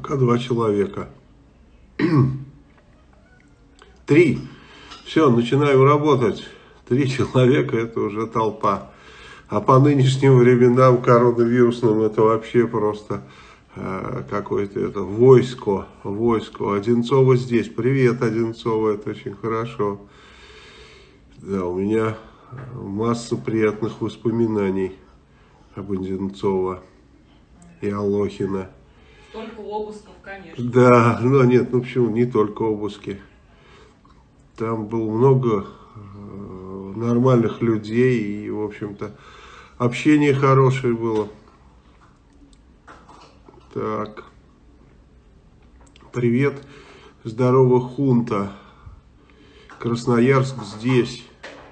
Пока два человека. Три. Все, начинаем работать. Три человека это уже толпа. А по нынешним временам коронавирусным это вообще просто э, какое-то это войско. Войско. Одинцова здесь. Привет, Одинцова. Это очень хорошо. Да, у меня масса приятных воспоминаний об Одинцова и Алохина. Только обысков, конечно. Да, ну нет, ну почему, не только обыски. Там было много э, нормальных людей и, в общем-то, общение хорошее было. Так. Привет. Здорово, Хунта. Красноярск здесь.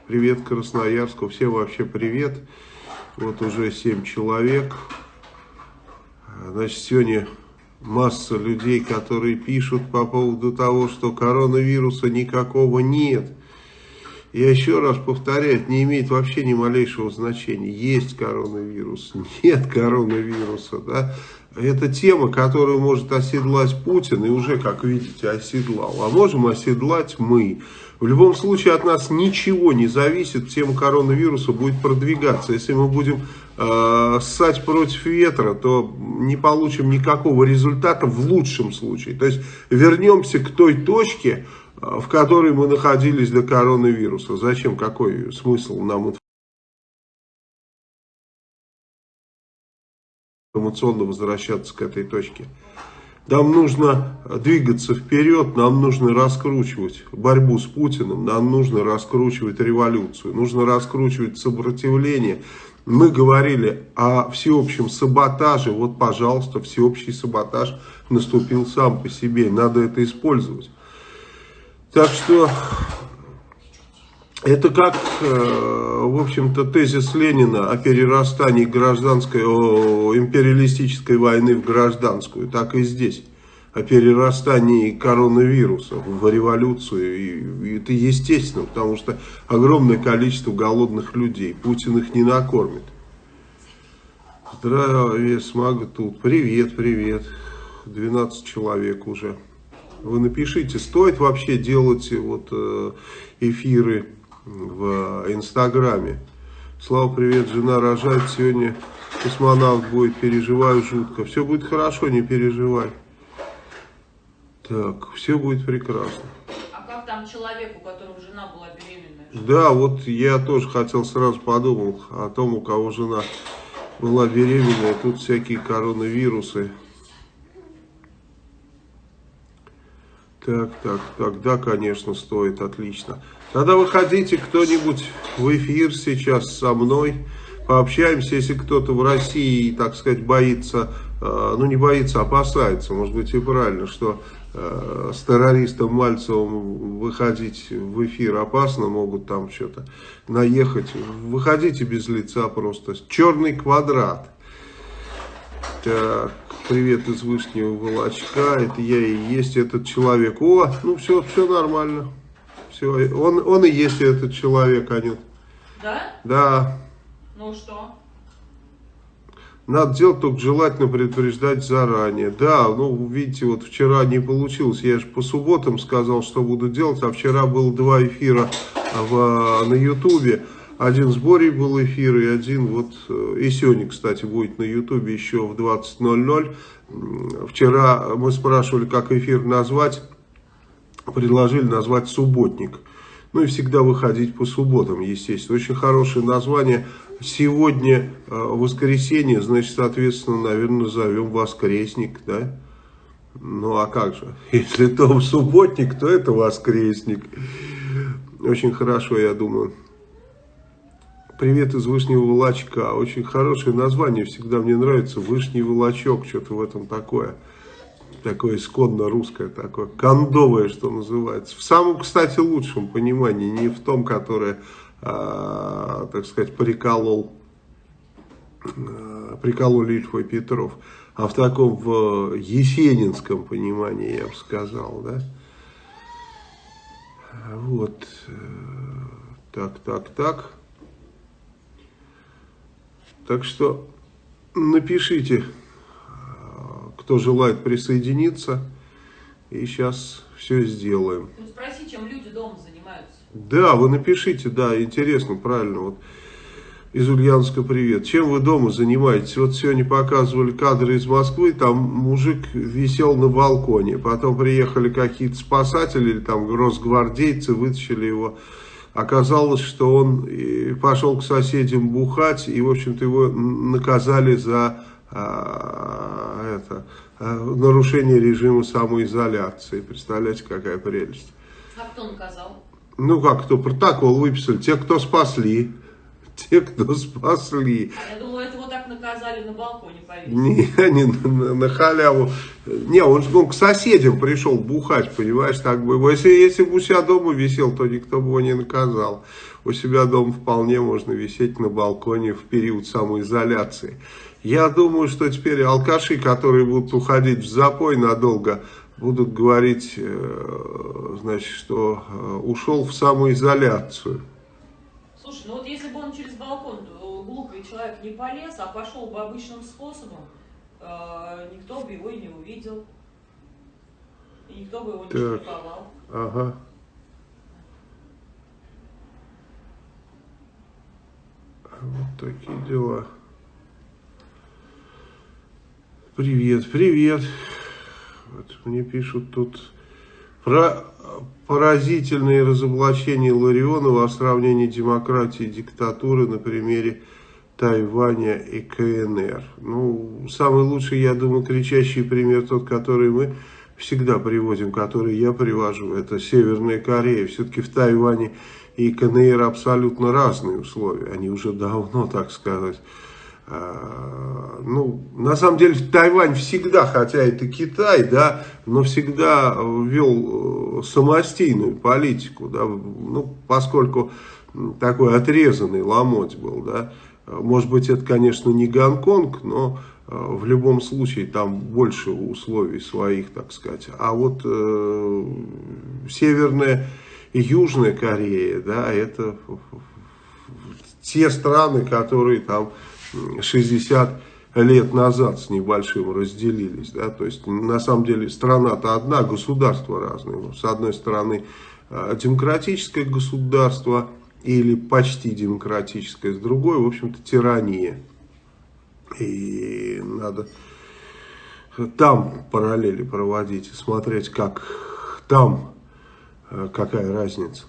Привет Красноярску. Всем вообще привет. Вот уже 7 человек. Значит, сегодня масса людей, которые пишут по поводу того, что коронавируса никакого нет. Я еще раз повторяю, это не имеет вообще ни малейшего значения. Есть коронавирус, нет коронавируса. Да? Это тема, которую может оседлать Путин, и уже, как видите, оседлал. А можем оседлать мы. В любом случае от нас ничего не зависит, тема коронавируса будет продвигаться. Если мы будем э, ссать против ветра, то не получим никакого результата в лучшем случае. То есть вернемся к той точке, э, в которой мы находились до коронавируса. Зачем, какой смысл нам информационно возвращаться к этой точке? Нам нужно двигаться вперед, нам нужно раскручивать борьбу с Путиным, нам нужно раскручивать революцию, нужно раскручивать сопротивление. Мы говорили о всеобщем саботаже, вот, пожалуйста, всеобщий саботаж наступил сам по себе, надо это использовать. Так что это как, э, в общем-то, тезис Ленина о перерастании гражданской, о империалистической войны в гражданскую, так и здесь. О перерастании коронавируса в революцию. И, это естественно, потому что огромное количество голодных людей. Путин их не накормит. Здравия, Смага тут. Привет, привет. 12 человек уже. Вы напишите, стоит вообще делать вот э, эфиры в Инстаграме. Слава, привет, жена рожает сегодня, космонавт будет, переживаю жутко. Все будет хорошо, не переживай. Так, все будет прекрасно. А как там человек, у которого жена была беременная? Да, вот я тоже хотел сразу подумал о том, у кого жена была беременная. Тут всякие коронавирусы. Так, так, так, да, конечно, стоит, отлично. Тогда выходите кто-нибудь в эфир сейчас со мной, пообщаемся, если кто-то в России, так сказать, боится, э, ну не боится, опасается, может быть и правильно, что э, с террористом Мальцевым выходить в эфир опасно, могут там что-то наехать. Выходите без лица просто. Черный квадрат. Так, привет из Вышнего Волочка, это я и есть этот человек. О, ну все, все нормально. Все, он, он и есть этот человек, Анют. Да? Да. Ну что? Надо делать только желательно предупреждать заранее. Да, ну, видите, вот вчера не получилось. Я же по субботам сказал, что буду делать, а вчера было два эфира в, на Ютубе. Один с Борей был эфир, и один вот, э, и сегодня, кстати, будет на Ютубе еще в 20.00. Вчера мы спрашивали, как эфир назвать, предложили назвать «Субботник». Ну и всегда выходить по субботам, естественно. Очень хорошее название. Сегодня э, воскресенье, значит, соответственно, наверное, назовем «Воскресник», да? Ну а как же? Если Том субботник, то это воскресник. Очень хорошо, я думаю. Привет из Вышнего Волочка. Очень хорошее название, всегда мне нравится. Вышний Волочок, что-то в этом такое. Такое исконно русское, такое кондовое, что называется. В самом, кстати, лучшем понимании, не в том, которое, а, так сказать, приколол, а, прикололи Ильфа и Петров, а в таком в есенинском понимании, я бы сказал, да. Вот. Так, так, так. Так что напишите, кто желает присоединиться. И сейчас все сделаем. Ну спроси, чем люди дома занимаются. Да, вы напишите, да, интересно, правильно. Вот из Ульяновска привет. Чем вы дома занимаетесь? Вот сегодня показывали кадры из Москвы, там мужик висел на балконе. Потом приехали какие-то спасатели или там росгвардейцы, вытащили его. Оказалось, что он пошел к соседям бухать, и, в общем-то, его наказали за а, это, а, нарушение режима самоизоляции. Представляете, какая прелесть. А кто наказал? Ну как, кто протокол выписали? Те, кто спасли. Те, кто спасли. А я думала, это вот так наказали на балконе повесили. Не, не на, на халяву. Не, он, он к соседям пришел бухать, понимаешь, так бы. Если, если бы у себя дома висел, то никто бы его не наказал. У себя дома вполне можно висеть на балконе в период самоизоляции. Я думаю, что теперь алкаши, которые будут уходить в запой надолго, будут говорить, э, значит, что э, ушел в самоизоляцию. Слушай, ну вот если бы он через балкон, э, глупый человек, не полез, а пошел бы обычным способом, никто бы его и не увидел. И никто бы его не так. штрафовал. Ага. Вот такие дела. Привет, привет. Вот мне пишут тут про поразительные разоблачения Ларионова о сравнении демократии и диктатуры на примере Тайваня и КНР. Ну, самый лучший, я думаю, кричащий пример тот, который мы всегда приводим, который я привожу, это Северная Корея. Все-таки в Тайване и КНР абсолютно разные условия. Они уже давно, так сказать, ну, на самом деле Тайвань всегда, хотя это Китай, да, но всегда вел э, самостийную политику, да, ну, поскольку такой отрезанный ломоть был, да, может быть, это, конечно, не Гонконг, но э, в любом случае там больше условий своих, так сказать. А вот э, Северная и Южная Корея, да, это те страны, которые там 60 лет назад с небольшим разделились. Да? То есть, на самом деле, страна-то одна, государства разные. С одной стороны, э, демократическое государство или почти демократическое, с другой, в общем-то, тирания. И надо там параллели проводить и смотреть, как там, э, какая разница.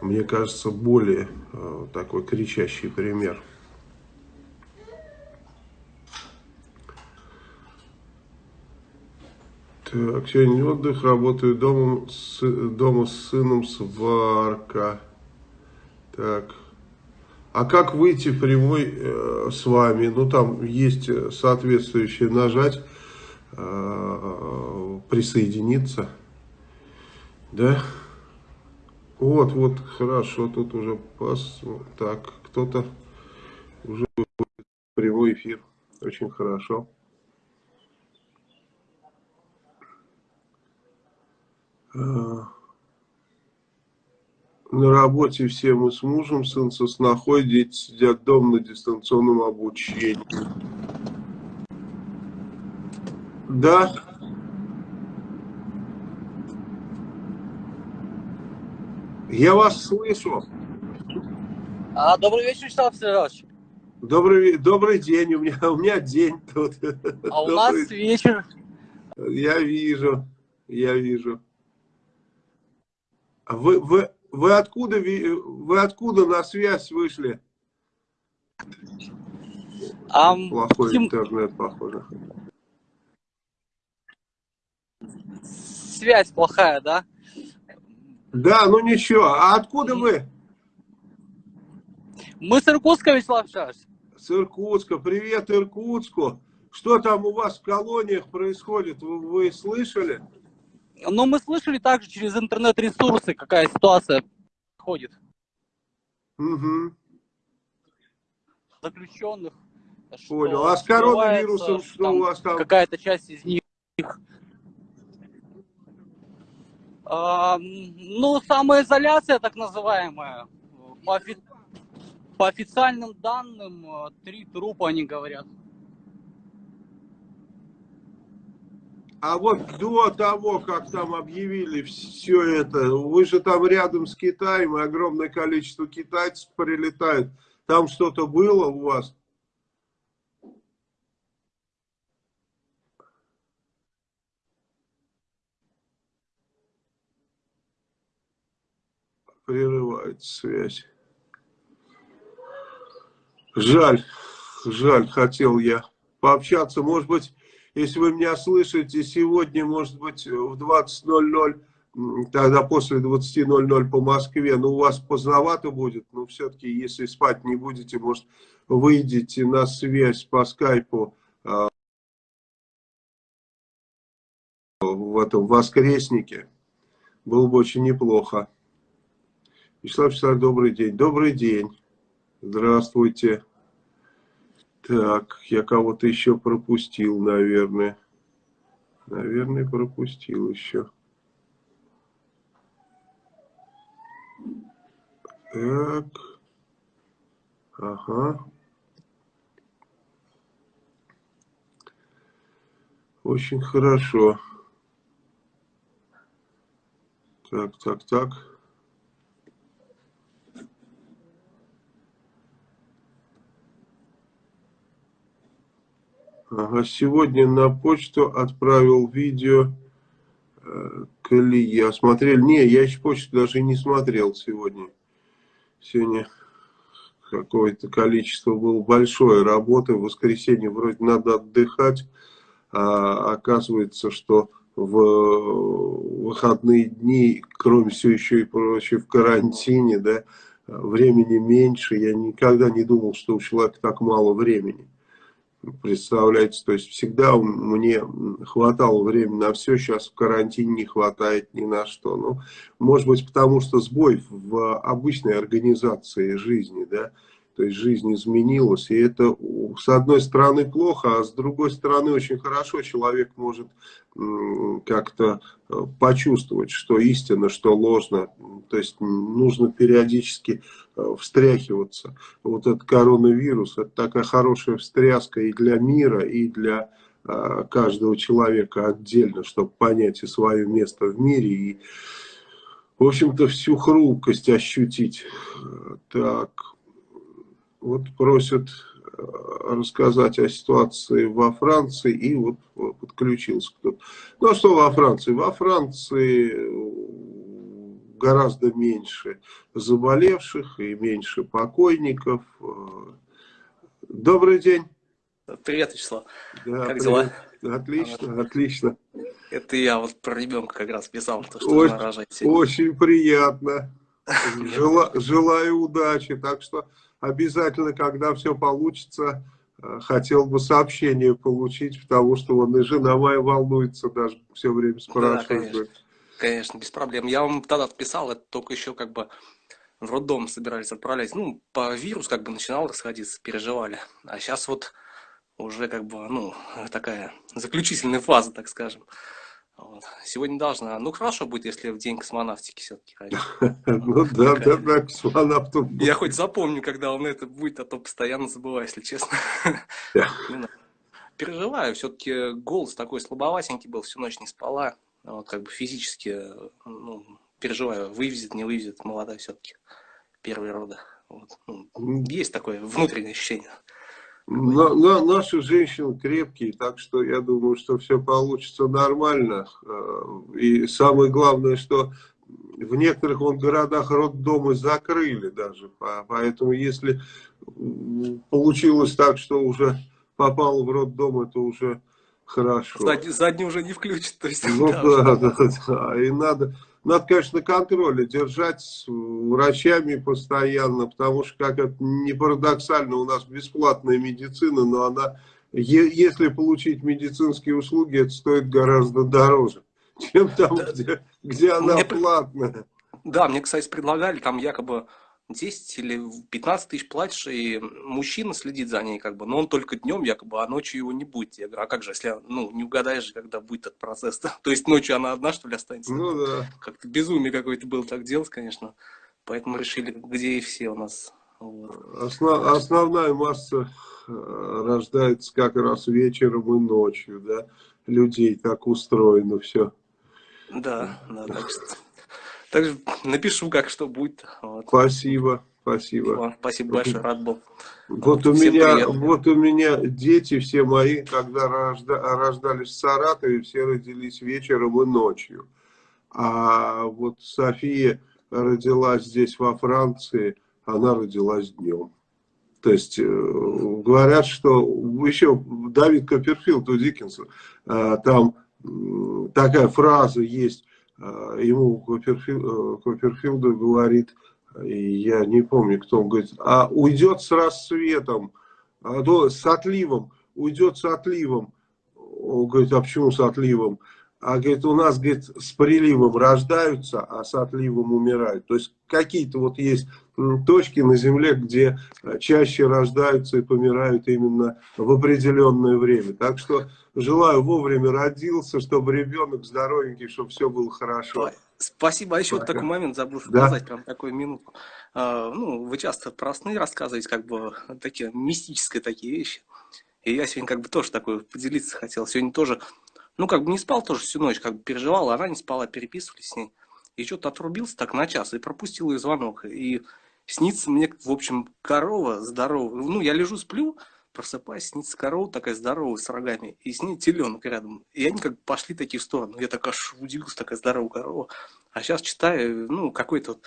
Мне кажется, более э, такой кричащий пример – Так, сегодня отдых, работаю дома с, дома с сыном, сварка. Так. А как выйти прямой э, с вами? Ну, там есть э, соответствующее нажать, э, присоединиться. Да? Вот, вот, хорошо, тут уже пас... Так, кто-то уже прямой эфир. Очень хорошо. На работе все мы с мужем, сын со снохой, дети сидят дома на дистанционном обучении. Да. Я вас слышу. А, добрый вечер, Вячеслав Сергеевич. Добрый, добрый день, у меня, у меня день тут. А у добрый... нас вечер. Я вижу, я вижу. А вы, вы, вы, откуда, вы откуда на связь вышли? Um, Плохой тем... интернет, похоже. Связь плохая, да? Да, ну ничего. А откуда вы? Мы с Иркутска, Вячеслав Шаш. С Иркутска. Привет Иркутску. Что там у вас в колониях происходит? Вы, вы слышали? Но мы слышали также через интернет-ресурсы, какая ситуация ходит. Угу. Заключенных. Понял. А с коронавирусом что у вас там? Какая-то часть из них. А, ну, самоизоляция так называемая. По, офи... По официальным данным, три трупа, они говорят. А вот до того, как там объявили все это, вы же там рядом с Китаем, и огромное количество китайцев прилетает. Там что-то было у вас? Прерывается связь. Жаль, жаль, хотел я пообщаться. Может быть, если вы меня слышите, сегодня, может быть, в 20.00, тогда после 20.00 по Москве, ну, у вас поздновато будет, но все-таки, если спать не будете, может, выйдете на связь по скайпу а, в этом воскреснике. Было бы очень неплохо. Вячеслав Вячеславович, добрый день. Добрый день. Здравствуйте. Так, я кого-то еще пропустил, наверное. Наверное, пропустил еще. Так. Ага. Очень хорошо. Так, так, так. Ага, сегодня на почту отправил видео э, Колея. Смотрели? Не, я еще почту даже не смотрел сегодня. Сегодня какое-то количество было большое работы. В воскресенье вроде надо отдыхать. А оказывается, что в выходные дни, кроме всего еще и прочее, в карантине, да, времени меньше. Я никогда не думал, что у человека так мало времени. Представляете, то есть всегда мне хватало времени на все, сейчас в карантине не хватает ни на что. Ну, может быть, потому что сбой в обычной организации жизни, да, то есть жизнь изменилась, и это с одной стороны плохо, а с другой стороны очень хорошо человек может как-то э, почувствовать, что истина, что ложно. То есть нужно периодически э, встряхиваться. Вот этот коронавирус, это такая хорошая встряска и для мира, и для э, каждого человека отдельно, чтобы понять и свое место в мире, и, в общем-то, всю хрупкость ощутить. Так, вот просят э, рассказать о ситуации во Франции, и вот подключился кто-то. Ну, а что во Франции? Во Франции э, гораздо меньше заболевших и меньше покойников. Э, добрый день. Привет, Вячеслав. Да, как привет. дела? Отлично, вот. отлично. Это я вот про ребенка как раз писал, то, что очень, рожать Очень приятно. Жела, желаю удачи. Так что обязательно, когда все получится, э, хотел бы сообщение получить, потому что он и жена моя волнуется, даже все время спрашивает. Да, конечно. конечно, без проблем. Я вам тогда отписал, это только еще как бы в роддом собирались отправлять. Ну, по вирус как бы начинал расходиться, переживали. А сейчас вот уже как бы, ну, такая заключительная фаза, так скажем. Вот. Сегодня должна. Ну, хорошо будет, если в день космонавтики все-таки Ну да, да, да, космонавту. Я хоть запомню, когда он это будет, а то постоянно забываю, если честно. Переживаю, все-таки голос такой слабоватенький был, всю ночь не спала. Вот как бы физически ну, переживаю, вывезет, не вывезет, молодая все-таки. Первые роды. Вот. Ну, есть такое внутреннее ощущение. На, на, наши женщины крепкие, так что я думаю, что все получится нормально. Э, и самое главное, что в некоторых вон, городах роддомы закрыли даже. Поэтому если получилось так, что уже попал в роддом, это уже хорошо. Задний, задний уже не включит. То есть, ну да, да, да, да. И надо надо, конечно, на контроле держать с врачами постоянно, потому что, как это не парадоксально, у нас бесплатная медицина, но она, если получить медицинские услуги, это стоит гораздо дороже, чем там, где, где она Мне... платная. Да, мне, кстати, предлагали, там якобы 10 или 15 тысяч платишь, и мужчина следит за ней, как бы, но он только днем, якобы, а ночью его не будет. Я говорю, а как же, если, ну, не угадаешь, когда будет этот процесс, -то? то есть ночью она одна, что ли, останется? Ну, да. Как-то безумие какое-то было так делать, конечно. Поэтому решили, где и все у нас. Вот. Основ, основная масса э, рождается как раз вечером и ночью, да. людей так устроено все. Да, да, так что... Так что напишу, как что будет. Вот. Спасибо, спасибо. Вам Спасибо большое, рад был. Вот у Всем меня, вот у меня дети все мои, когда рожда- рождались в Саратове, все родились вечером и ночью. А вот София родилась здесь во Франции, она родилась днем. То есть э, говорят, что еще Давид Копперфилд у Диккенса, э, там такая фраза есть, ему Копперфил- э, говорит, я не помню, кто он говорит, а уйдет с рассветом, а, то с отливом, уйдет с отливом. Он говорит, а почему с отливом? А говорит, у нас, говорит, с приливом рождаются, а с отливом умирают. То есть какие-то вот есть точки на Земле, где э, чаще рождаются и помирают именно в определенное время. Так что желаю вовремя родился, чтобы ребенок здоровенький, чтобы все было хорошо. Спасибо. А еще вот Пока. такой момент забыл Да. сказать, прям такую минутку. А, ну, вы часто про сны рассказываете, как бы такие мистические такие вещи. И я сегодня как бы тоже такой поделиться хотел. Сегодня тоже, ну, как бы не спал тоже всю ночь, как бы переживал, она не спала, переписывались с ней. И что-то отрубился так на час и пропустил ее звонок. И снится мне, в общем, корова здоровая. Ну, я лежу, сплю, просыпаюсь, снится корова такая здоровая с рогами, и с ней теленок рядом. И они как бы пошли такие в сторону. Я так аж удивился, такая здоровая корова. А сейчас читаю, ну, какой-то вот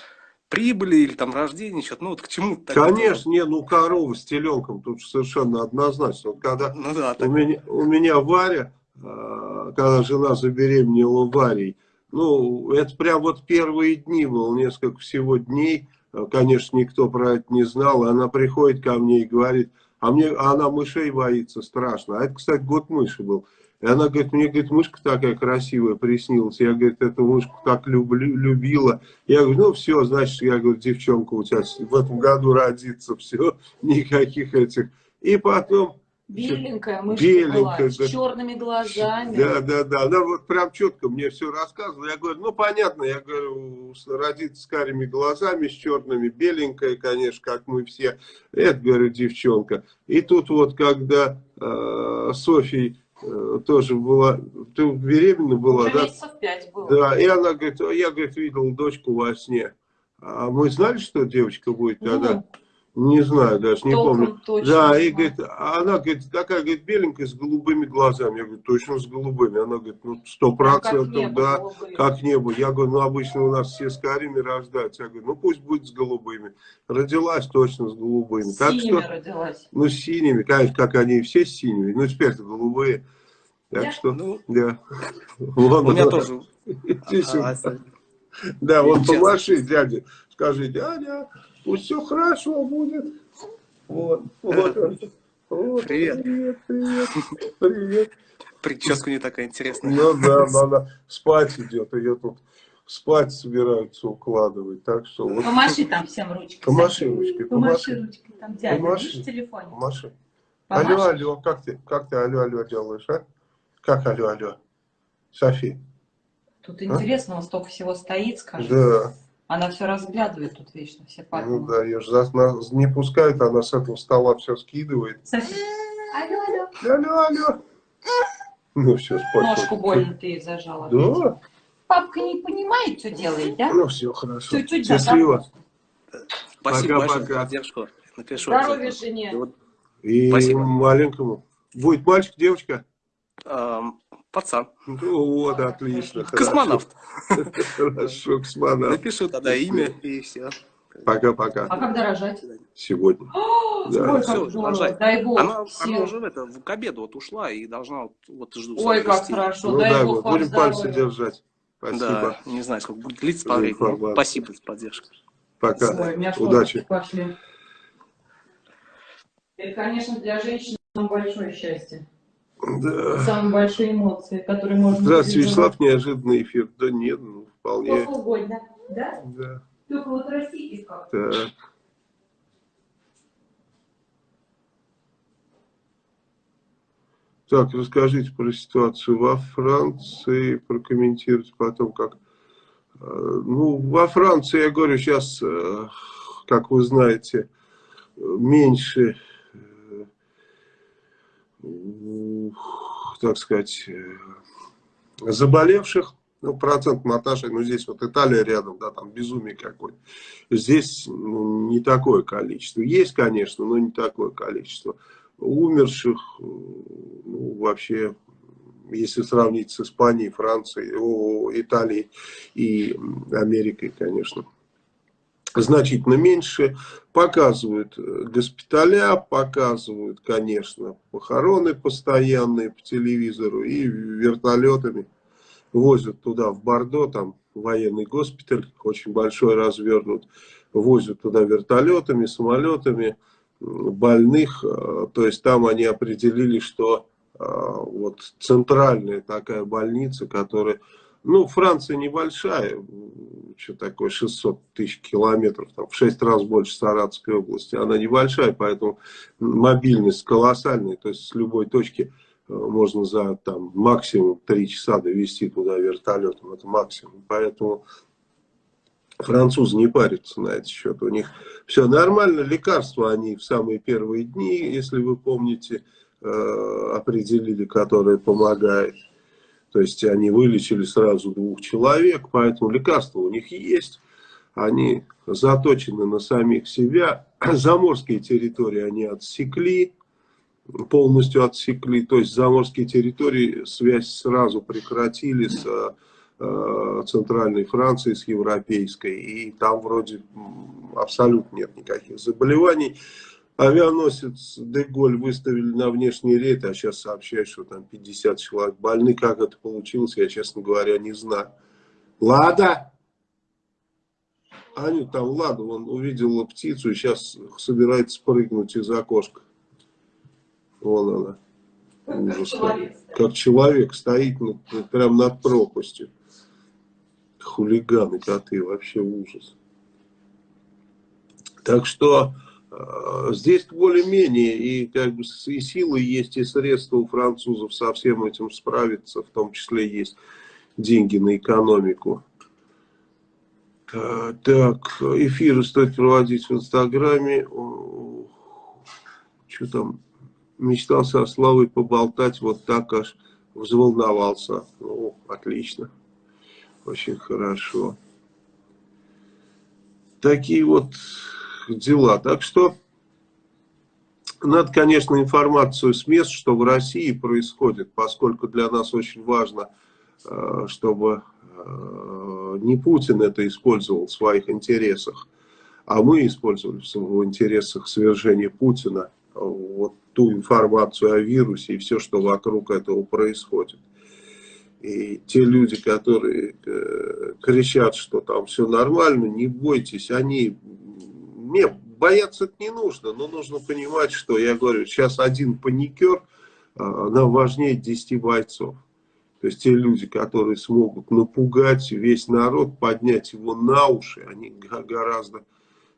прибыли или там рождение, что-то, ну, вот к чему Конечно, не, ну корова с теленком, тут совершенно однозначно. Вот когда Ну да, у так, меня, у меня Варя, когда жена забеременела Варей, ну, это прям вот первые дни было, несколько всего дней, Э, конечно, никто про это не знал, она приходит ко мне и говорит, а мне, а она мышей боится страшно, а это, кстати, год мыши был, и она говорит, мне, говорит, мышка такая красивая приснилась, я, говорит, эту мышку так люблю, любила, я говорю, ну, все, значит, я говорю, девчонка у тебя в этом году родится, все, никаких этих, и потом... Беленькая мышка Беленькая, была, с черными глазами. Да, да, да. Она вот прям четко мне все рассказывала. Я говорю, ну понятно, я говорю, родится с карими глазами, с черными, беленькая, конечно, как мы все. Это, говорю, девчонка. И тут вот, когда э, Софьей э, тоже была, ты беременна была, Уже да? месяцев пять было. Да, и она говорит, «А я, говорит, видел дочку во сне. А мы знали, что девочка будет тогда? Ну, Не знаю, даже не толком помню. точно Да, и знаю. говорит, а она говорит, такая, говорит, беленькая, с голубыми глазами. Я говорю, точно с голубыми. Она говорит, ну, сто как процентов, да, голубые. как небо. Я говорю, ну, обычно у нас все с карими рождаются. Я говорю, ну, пусть будет с голубыми. Родилась точно с голубыми. С так синими что, родилась. ну, с синими, конечно, как они все с синими. Ну, теперь-то голубые. Так Да? что, ну, да. у меня тоже... Иди сюда. А, Да, вот помаши, дядя, скажи, дядя, пусть все хорошо будет. Вот, вот. Вот, Привет. Привет, привет, привет. Прическа не такая интересная. Ну да, но она спать идет, ее тут спать собираются укладывать, так что вот Помаши там всем ручкой. Помаши ручкой, Помаши помаши. ручкой. Там дядя, Помаши. видишь, в телефоне. помаши. Помаши. Алло, алло, как ты, как ты алло, алло делаешь, а? Как алло, алло? Софи, Тут интересного столько всего стоит, скажи. да, Она все разглядывает тут вечно, все ну папины. да, ее же за- нас не пускают, она с этого стола все скидывает. Софи, алло, алло. Алло, алло. Ну все, спать. Ножку больно ты ей зажала. Да, Папка не понимает, что делает, да? ну все, хорошо. Чуть-чуть да, Счастливо. Спасибо Пока, большое пока. за поддержку. Напишу. Здоровья жене. И Спасибо. маленькому. Будет мальчик, девочка? Пацан. Вот, отлично. Космонавт. Хорошо, космонавт. Напишу тогда имя и все. Пока-пока. А когда рожать? Сегодня. Да. Всё, как здорово. рожать. Дай бог. Она, всем. она уже в это, к обеду вот ушла и должна вот, вот жду. Ой, как совести. хорошо. Ну дай дай бог бог, будем пальцы здоровья. держать. Спасибо. Да, не знаю, сколько будет длиться по времени. Спасибо за поддержку. Пока. Ой, Удачи. пошли. Это, конечно, для женщин большое счастье. Да. Самые большие эмоции, которые можно... Здравствуйте. Вячеслав. Неожиданный эфир. Да нет, ну, вполне. Сколько угодно, да? Да. Только вот растите как. Так. Так, расскажите про ситуацию во Франции, прокомментируйте потом, как... э, Ну, во Франции, я говорю, сейчас, э, как вы знаете, э, меньше... так сказать, э, заболевших, ну, процент Наташи, ну, здесь вот Италия рядом, да, там безумие какое Здесь ну, не такое количество. Есть, конечно, но не такое количество. Умерших, ну, вообще, если сравнить с Испанией, Францией, о, Италией и Америкой, конечно, значительно меньше. Показывают э, госпиталя, показывают, конечно, похороны постоянные по телевизору и вертолетами возят туда, в Бордо, там военный госпиталь, очень большой развернут, возят туда вертолетами, самолетами больных, э, то есть там они определили, что э, вот центральная такая больница, которая, ну, Франция небольшая, что такое 600 тысяч километров, там, в 6 раз больше Саратовской области, она небольшая, поэтому мобильность колоссальная, то есть с любой точки Э, можно за там, максимум 3 часа довести туда вертолетом, это максимум. Поэтому французы не парятся на этот счет. У них все нормально, лекарства они в самые первые дни, если вы помните, э, определили, которые помогают. То есть они вылечили сразу двух человек, поэтому лекарства у них есть. Они заточены на самих себя. Заморские территории они отсекли полностью отсекли, то есть заморские территории связь сразу прекратили с э, центральной Францией, с европейской, и там вроде абсолютно нет никаких заболеваний. Авианосец Деголь выставили на внешний рейд, а сейчас сообщают, что там 50 человек больны. Как это получилось, я, честно говоря, не знаю. Лада! Аню, там Лада, он увидела птицу и сейчас собирается прыгнуть из окошка. Вон она. Ужас. Как человек, как человек стоит над, прям над пропастью. Хулиганы, коты, вообще ужас. Так что здесь более-менее и как бы и силы есть, и средства у французов со всем этим справиться, в том числе есть деньги на экономику. Э, так, эфиры стоит проводить в Инстаграме. Что там? мечтал со Славой поболтать, вот так аж взволновался. Ну, отлично. Очень хорошо. Такие вот дела. Так что надо, конечно, информацию с мест, что в России происходит, поскольку для нас очень важно, э, чтобы э, не Путин это использовал в своих интересах, а мы использовали в интересах свержения Путина вот ту информацию о вирусе и все, что вокруг этого происходит. И те люди, которые э, кричат, что там все нормально, не бойтесь, они... Не, бояться это не нужно, но нужно понимать, что, я говорю, сейчас один паникер, э, нам важнее 10 бойцов. То есть те люди, которые смогут напугать весь народ, поднять его на уши, они гораздо,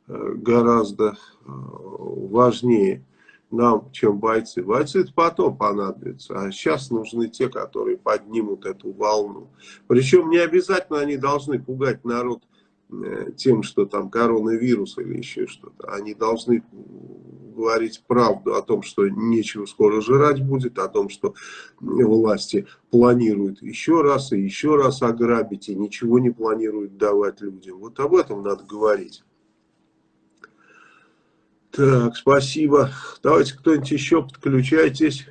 э, гораздо э, важнее нам, чем бойцы. Бойцы это потом понадобятся, а сейчас нужны те, которые поднимут эту волну. Причем не обязательно они должны пугать народ тем, что там коронавирус или еще что-то. Они должны говорить правду о том, что нечего скоро жрать будет, о том, что власти планируют еще раз и еще раз ограбить, и ничего не планируют давать людям. Вот об этом надо говорить. Так, спасибо. Давайте кто-нибудь еще подключайтесь.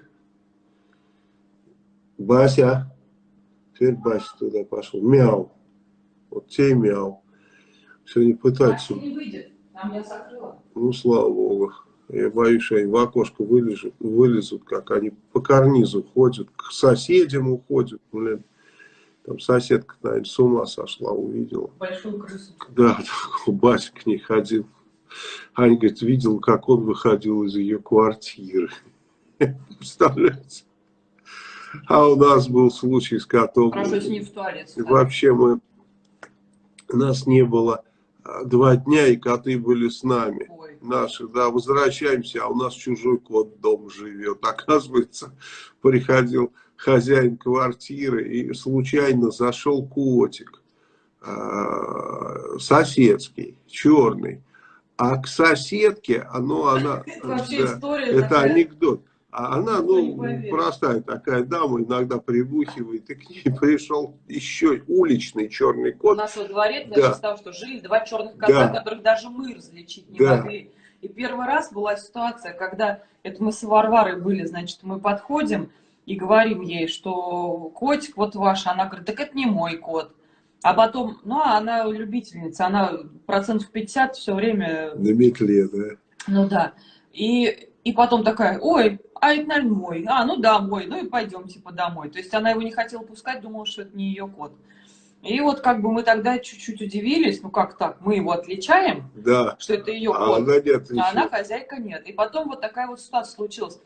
Бася. Теперь Бася туда пошел. Мяу. Вот те мяу. Сегодня пытаются. не выйдет. Там я закрыла. Ну, слава богу. Я боюсь, что они в окошко вылезут, вылезут, как они по карнизу ходят, к соседям уходят. Блин. Там соседка, наверное, с ума сошла, увидела. Большую крысу. Да, Бася к ней ходил. Аня говорит, видел, как он выходил из ее квартиры. Представляете? А у нас был случай с котом. Хорошо, с ним в туалет. Вообще мы, нас не было два дня, и коты были с нами. Ой. Наши, да, возвращаемся, а у нас чужой кот дом живет. Оказывается, приходил хозяин квартиры, и случайно зашел котик, э, соседский, черный. А к соседке, оно, она, это, да, это анекдот. А она, Никто не ну, простая такая дама, иногда прибухивает, и к ней пришел еще уличный черный У кот. нас во дворе Да. с того, что жили два черных кота, Да. которых даже мы различить не Да. могли. И первый раз была ситуация, когда это мы с Варварой были, значит, мы подходим и говорим ей, что котик вот ваш, она говорит, так это не мой кот. А потом, ну, она любительница, она процентов 50 все время На метле, да. Ну да. И, и потом такая, ой, а это, наверное, мой. А, ну да, мой. Ну и пойдем, типа, домой. То есть она его не хотела пускать, думала, что это не ее кот. И вот как бы мы тогда чуть-чуть удивились, ну как так, мы его отличаем, Да. что это ее А кот, она нет а она хозяйка нет. И потом вот такая вот ситуация случилась.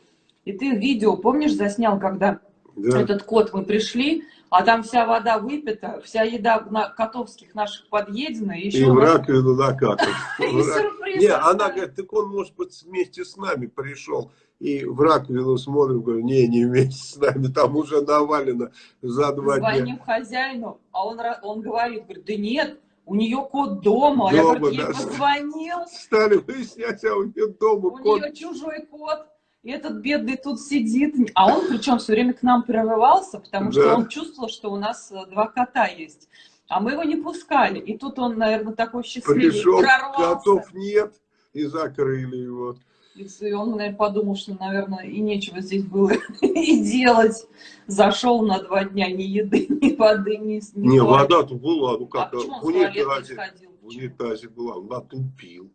И ты видео, помнишь, заснял, когда Да. этот кот, мы пришли, а там вся вода выпита, вся еда на котовских наших подъедена, и еще И в у раковину сюрприз Не, она говорит, так он, может быть, вместе с нами пришел. И в раковину смотрим, говорю, не, не вместе с нами, там уже навалено за два дня. Звоним хозяину, а он, он говорит, говорит, да нет, у нее кот дома. Дома, я говорю, ей да. позвонил, Стали выяснять, а у нее дома у кот. нее чужой кот. И этот бедный тут сидит. А он причем все время к нам прорывался, потому что Да. он чувствовал, что у нас э, два кота есть. А мы его не пускали. И тут он, наверное, такой счастливый Пришел, прорвался. котов нет, и закрыли его. И он, наверное, подумал, что, наверное, и нечего здесь было и делать. Зашел на два дня ни еды, ни воды, ни, ни Не, вода-то была, ну А как, он в унитазе. В унитазе была, натупил.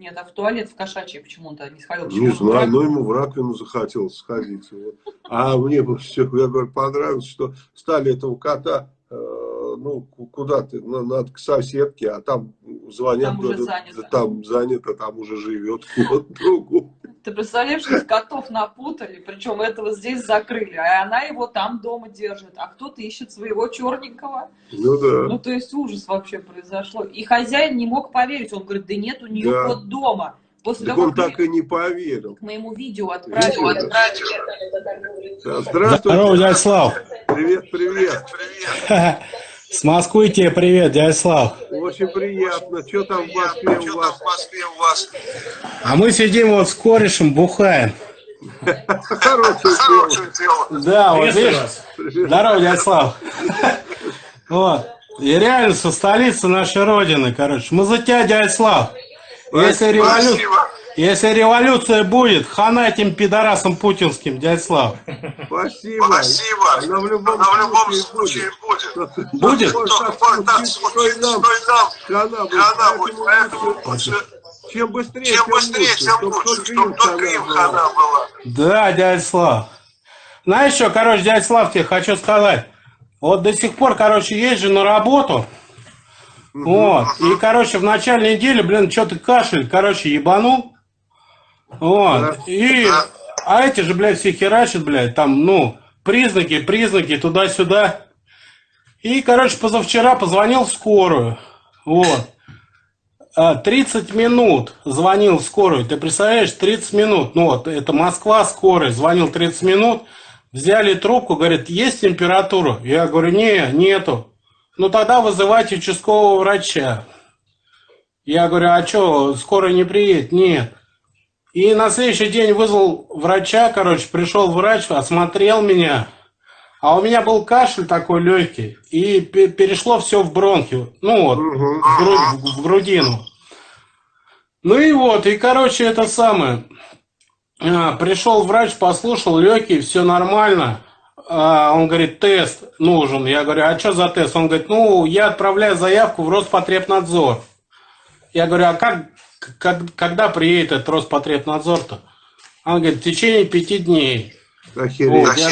Нет, а в туалет в кошачий почему-то не сходил. Почему Не знаю, но ему в раковину захотелось сходить. Вот. А мне все, я говорю, понравилось, что стали этого кота, э, ну, ку- куда ты, на- надо к соседке, а там звонят, Там уже занято. да там занято, там уже живет кот другу. Ты представляешь, что котов напутали, причем этого здесь закрыли, а она его там дома держит, а кто-то ищет своего черненького. Ну да. Ну, то есть ужас вообще произошло. И хозяин не мог поверить, он говорит, да нет, у нее Да. кот дома. После Так того, он как так и не поверил. мы ему видео отправили, Видео, да. отправили. Да, Здравствуйте. Здорово, дядя Слав. Привет, привет. С Москвы тебе привет, дядя Слав. Очень приятно. Что там в Москве у вас? А мы сидим вот с корешем, бухаем. Хорошее дело. Да, вот видишь. Здорово, дядя Слав. Вот. И реально со столицы нашей Родины, короче. Мы за тебя, Слав. Если, револю... Если революция будет, хана этим пидорасам путинским, дядя Слав. Спасибо. Спасибо. Она в любом, Она в любом случае случае будет. Будет? Вот Только так так что и нам хана будет. Хана будет, Поэтому поэтому лучше, Чем быстрее, чем быстрее, тем чтоб лучше, только чтобы им только им хана была. Да, дядя Слав. Знаешь что, короче, дядя Слав, тебе хочу сказать. Вот до сих пор, короче, езжу на работу. Вот. И, короче, в начале недели, блин, что-то кашель, короче, ебанул. Вот. И, а эти же, блядь, все херачат, блядь, там, ну, признаки, признаки, туда-сюда. И, короче, позавчера позвонил в скорую. Вот. А, 30 минут звонил в скорую. Ты представляешь, 30 минут. Ну вот, это Москва, скорая. Звонил 30 минут. Взяли трубку, говорит, есть температура? Я говорю, не, нету. Ну тогда вызывайте участкового врача. Я говорю, а что, скорая не приедет? Нет. И на следующий день вызвал врача, короче, пришел врач, осмотрел меня. А у меня был кашель такой легкий, и пе- перешло все в бронхи. Ну вот, в, гру- в грудину. Ну и вот, и короче, это самое. А, пришел врач, послушал, легкий, все нормально. А, он говорит, тест нужен. Я говорю, а что за тест? Он говорит, ну, я отправляю заявку в Роспотребнадзор. Я говорю, а как, как- когда приедет этот Роспотребнадзор-то? Он говорит, в течение пяти дней. Охереть. Вот, я-.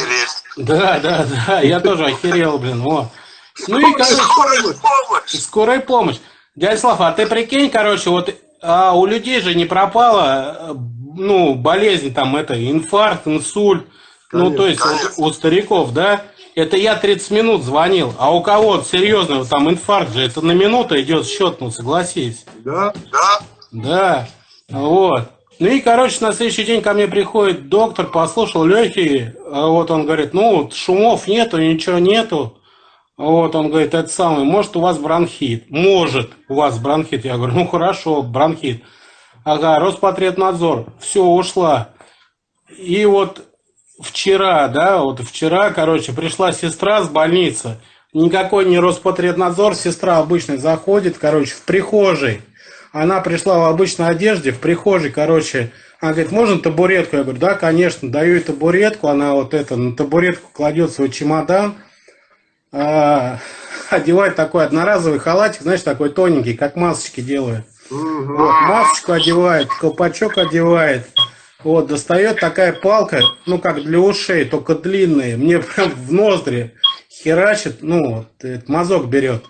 Да, да, да, я тоже охерел, блин, вот. Ну и, короче, Скорая помощь. Скорая помощь. Дядя Слав, а ты прикинь, короче, вот а у людей же не пропала, э, ну, болезнь там, это, инфаркт, инсульт, ну, то есть Конечно, вот у стариков, да? Это я 30 минут звонил, а у кого серьезно, вот там инфаркт же, это на минуту идет счет, ну, согласись. Да? Да? Да, вот. Ну и, короче, на следующий день ко мне приходит доктор, послушал легкие, а вот он говорит, ну, шумов нету, ничего нету. Вот он говорит, это самое, может у вас бронхит? Может у вас бронхит. Я говорю, ну хорошо, бронхит. Ага, Роспотребнадзор, все, ушла. И вот вчера, да, вот вчера, короче, пришла сестра с больницы. Никакой не Роспотребнадзор, сестра обычно заходит, короче, в прихожей. Она пришла в обычной одежде, в прихожей, короче, она говорит, можно табуретку? Я говорю, да, конечно, даю ей табуретку. Она вот это, на табуретку кладет свой чемодан, а, одевает такой одноразовый халатик, знаешь, такой тоненький, как масочки делают. Вот, масочку одевает, колпачок одевает. Вот, достает такая палка, ну, как для ушей, только длинная. Мне прям в ноздри херачит, ну, вот, этот мазок берет.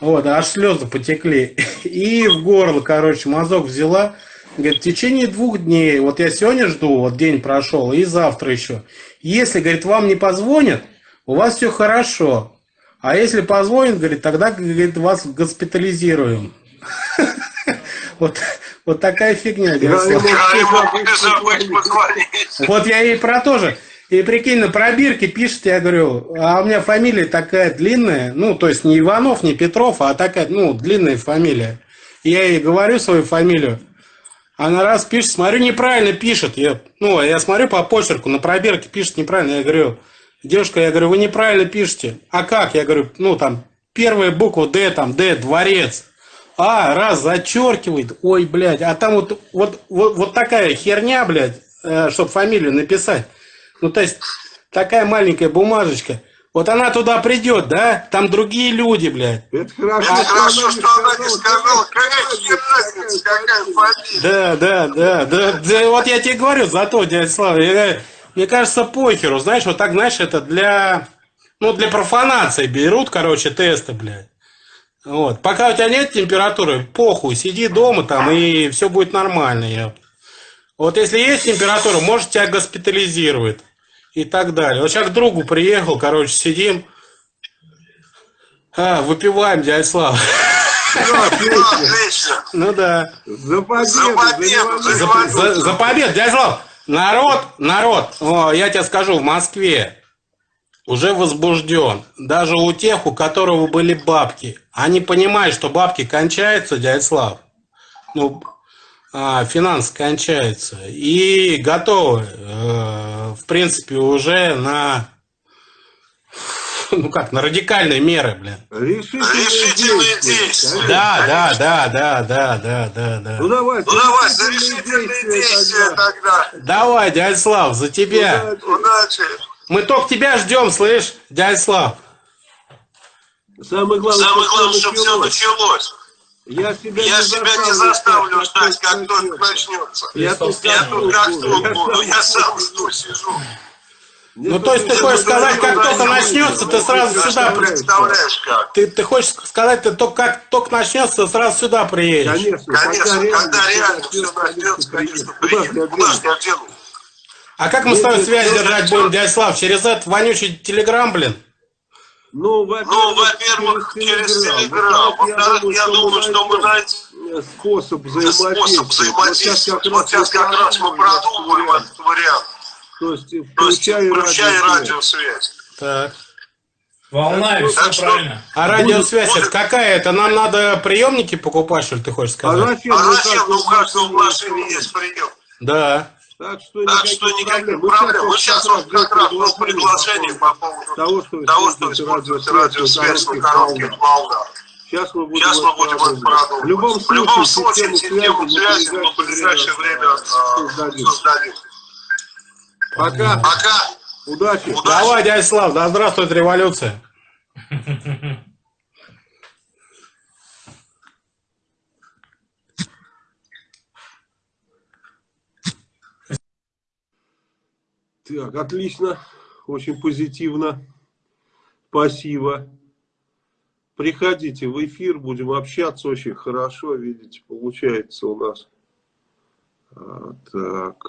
Вот, аж слезы потекли. И в горло, короче, мазок взяла. Говорит, в течение двух дней, вот я сегодня жду, вот день прошел, и завтра еще. Если, говорит, вам не позвонят, у вас все хорошо. А если позвонят, говорит, тогда, говорит, вас госпитализируем. Вот, вот такая фигня. Вот я ей про то же. И прикинь, на пробирке пишет, я говорю, а у меня фамилия такая длинная, ну, то есть не Иванов, не Петров, а такая, ну, длинная фамилия. Я ей говорю свою фамилию, она раз пишет, смотрю, неправильно пишет. Я, ну, я смотрю по почерку, на пробирке пишет неправильно. Я говорю, девушка, я говорю, вы неправильно пишете. А как? Я говорю, ну, там, первая буква Д, там, Д, дворец. А, раз, зачеркивает. Ой, блядь, а там вот, вот, вот, вот такая херня, блядь, чтобы фамилию написать. Ну, то есть, такая маленькая бумажечка. Вот она туда придет, да? Там другие люди, блядь. Это хорошо, Это хорошо, что она не сказала, какая какая разница, какая фамилия. Да, да, да, да, да, вот я тебе говорю, зато, дядя Слава, я мне кажется, похеру, знаешь, вот так, знаешь, это для, ну, для профанации берут, короче, тесты, блядь. Вот, пока у тебя нет температуры, похуй, сиди дома там, и все будет нормально, я. Вот если есть температура, может, тебя госпитализируют и так далее. Вот сейчас к другу приехал, короче, сидим, а, выпиваем, дядя Слава. Отлично. Ну да. За победу, За победу, дядя Слав, народ, народ, о, я тебе скажу, в Москве уже возбужден. Даже у тех, у которого были бабки. Они понимают, что бабки кончаются, дядя Слав. Ну, финансы кончаются. И готовы, э, в принципе, уже на, ну как, на радикальные меры, блин. Решительные Решительные действия. действия. Да, да, да, да, да, да, да, да. Ну давай, Ну давай, за решительные действия тогда. Давай, дядя Слав, за тебя. Удачи. Удачи. Мы только тебя ждем, слышь, дядя Слав. Самое главное, Самое главное, чтобы все началось. Я себя Я себя не заставлю ждать, как только начнется. Я тут Я тут как буду, тут я буду, я сам жду, сижу. Ну, то есть ты хочешь сказать, как только начнется, ты сразу сюда представляешь как? Ты, ты хочешь сказать, ты только как только начнется, ты сразу сюда приедешь. Конечно, Конечно, когда реально все начнется, конечно, приеду. Куда Куда ж ж я дену? А как мы с тобой связь держать будем, дядя Слав? Через этот вонючий телеграм, блин? Ну, Ну, во-первых, через Телеграм. Во-вторых, я думаю, что мы найдем способ взаимодействия. способ взаимодействовать. Вот сейчас как раз мы продумываем этот вариант. То есть, То есть, включай радиосвязь. радиосвязь. Так. Волна и все что- правильно. А радиосвязь будет- это какая? Это нам надо приемники покупать, что ли, ты хочешь А сказать? зачем? А Ну, зачем? как Ну, как что в машине есть прием. Да. Так что Так никаких что никаких Мы проблем. Мы сейчас вот как раз вот приглашение по поводу того, что того, что используется радиосвязь на коротких волнах. Сейчас мы будем, Сейчас мы будем продумывать. В любом В любом случае, случае, систему связи мы в ближайшее время э, создадим. создадим. Пока. Пока. Удачи. Удачи. Давай, дядя Слав, да здравствует революция. Так, отлично. Очень позитивно. Спасибо. Приходите в эфир, будем общаться очень хорошо, видите, получается у нас. А, так.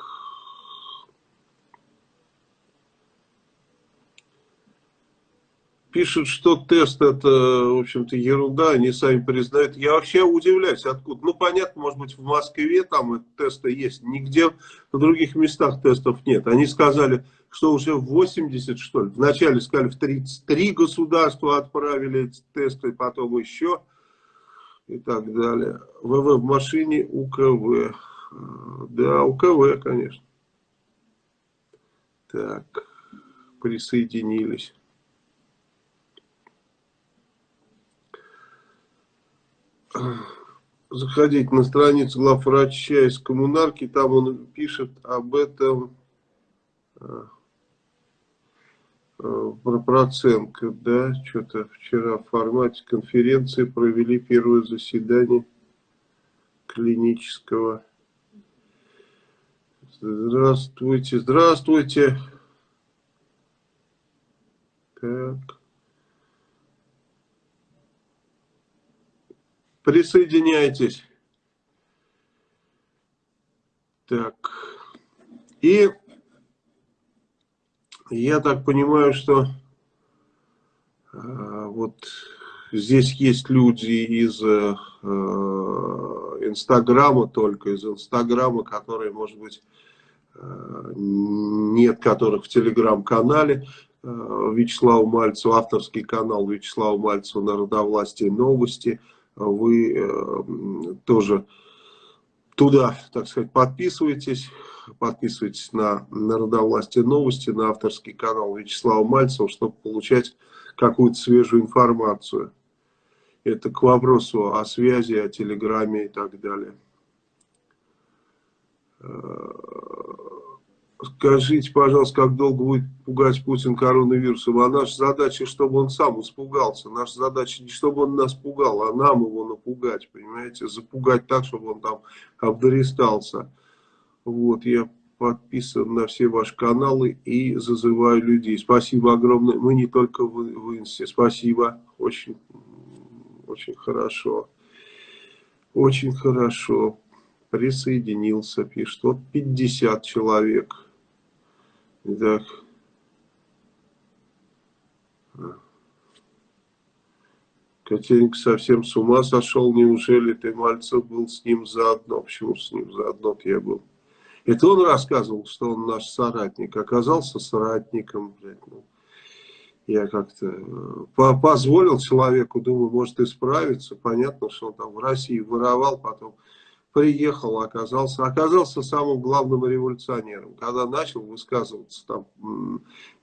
Пишут, что тест это, в общем-то, ерунда, они сами признают. Я вообще удивляюсь, откуда. Ну, понятно, может быть, в Москве там тесты есть, нигде в других местах тестов нет. Они сказали, что уже в 80, что ли, вначале сказали, в 33 государства отправили тесты, потом еще и так далее. ВВ в машине УКВ. Да, УКВ, конечно. Так, присоединились. Заходите на страницу главврача из коммунарки, там он пишет об этом э, э, про Проценко, да, что-то вчера в формате конференции провели первое заседание клинического. Здравствуйте, здравствуйте. Так. Присоединяйтесь. Так. И я так понимаю, что э, вот здесь есть люди из э, Инстаграма только, из Инстаграма, которые, может быть, э, нет которых в Телеграм-канале. Э, Вячеслава Мальцева, авторский канал Вячеслава Мальцева «Народовластие новости» вы э, тоже туда, так сказать, подписывайтесь. Подписывайтесь на Народовластие новости, на авторский канал Вячеслава Мальцева, чтобы получать какую-то свежую информацию. Это к вопросу о связи, о телеграме и так далее. Скажите, пожалуйста, как долго будет пугать Путин коронавирусом? А наша задача, чтобы он сам испугался. Наша задача не чтобы он нас пугал, а нам его напугать, понимаете? Запугать так, чтобы он там обдористался. Вот, я подписан на все ваши каналы и зазываю людей. Спасибо огромное. Мы не только в, в Инсте. Спасибо. Очень, очень хорошо. Очень хорошо. Присоединился, пишет. Вот 50 человек. Так. Котенька совсем с ума сошел, неужели ты, Мальцев, был с ним заодно? Почему с ним заодно я был? Это он рассказывал, что он наш соратник. Оказался соратником, блядь, ну. Я как-то э, позволил человеку, думаю, может исправиться. Понятно, что он там в России воровал, потом приехал, оказался, оказался самым главным революционером. Когда начал высказываться там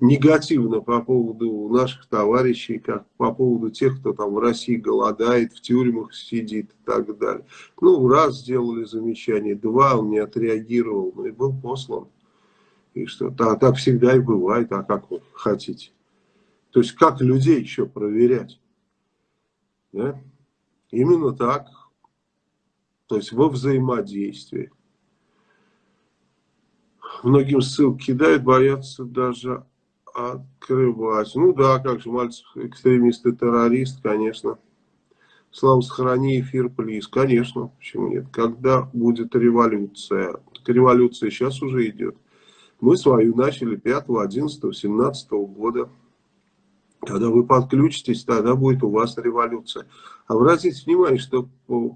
негативно по поводу наших товарищей, как по поводу тех, кто там в России голодает, в тюрьмах сидит и так далее. Ну, раз сделали замечание, два он не отреагировал, ну и был послан. И что, так, так всегда и бывает, а как вы хотите? То есть, как людей еще проверять? Да? Именно так то есть во взаимодействии. Многим ссылки кидают, боятся даже открывать. Ну да, как же, Мальцев экстремист и террорист, конечно. Слава, сохрани эфир, плиз. Конечно, почему нет. Когда будет революция? Так революция сейчас уже идет. Мы свою начали 5, 11, 17 года. Когда вы подключитесь, тогда будет у вас революция. Обратите внимание, что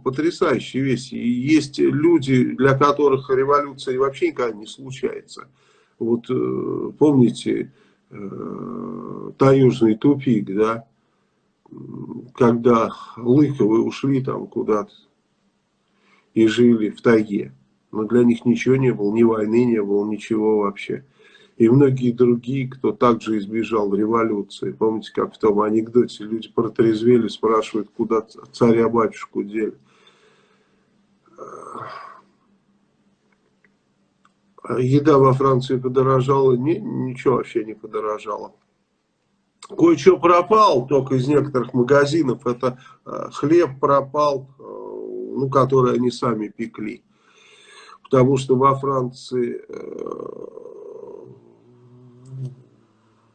потрясающая вещь. И есть люди, для которых революция вообще никогда не случается. Вот э, помните э, таежный тупик, да? Когда Лыковы ушли там куда-то и жили в тайге. Но для них ничего не было, ни войны не было, ничего вообще и многие другие, кто также избежал революции. Помните, как в том анекдоте люди протрезвели, спрашивают, куда царя-батюшку дели. Еда во Франции подорожала? Не, ничего вообще не подорожало. Кое-что пропал, только из некоторых магазинов. Это э, хлеб пропал, э, ну, который они сами пекли. Потому что во Франции э,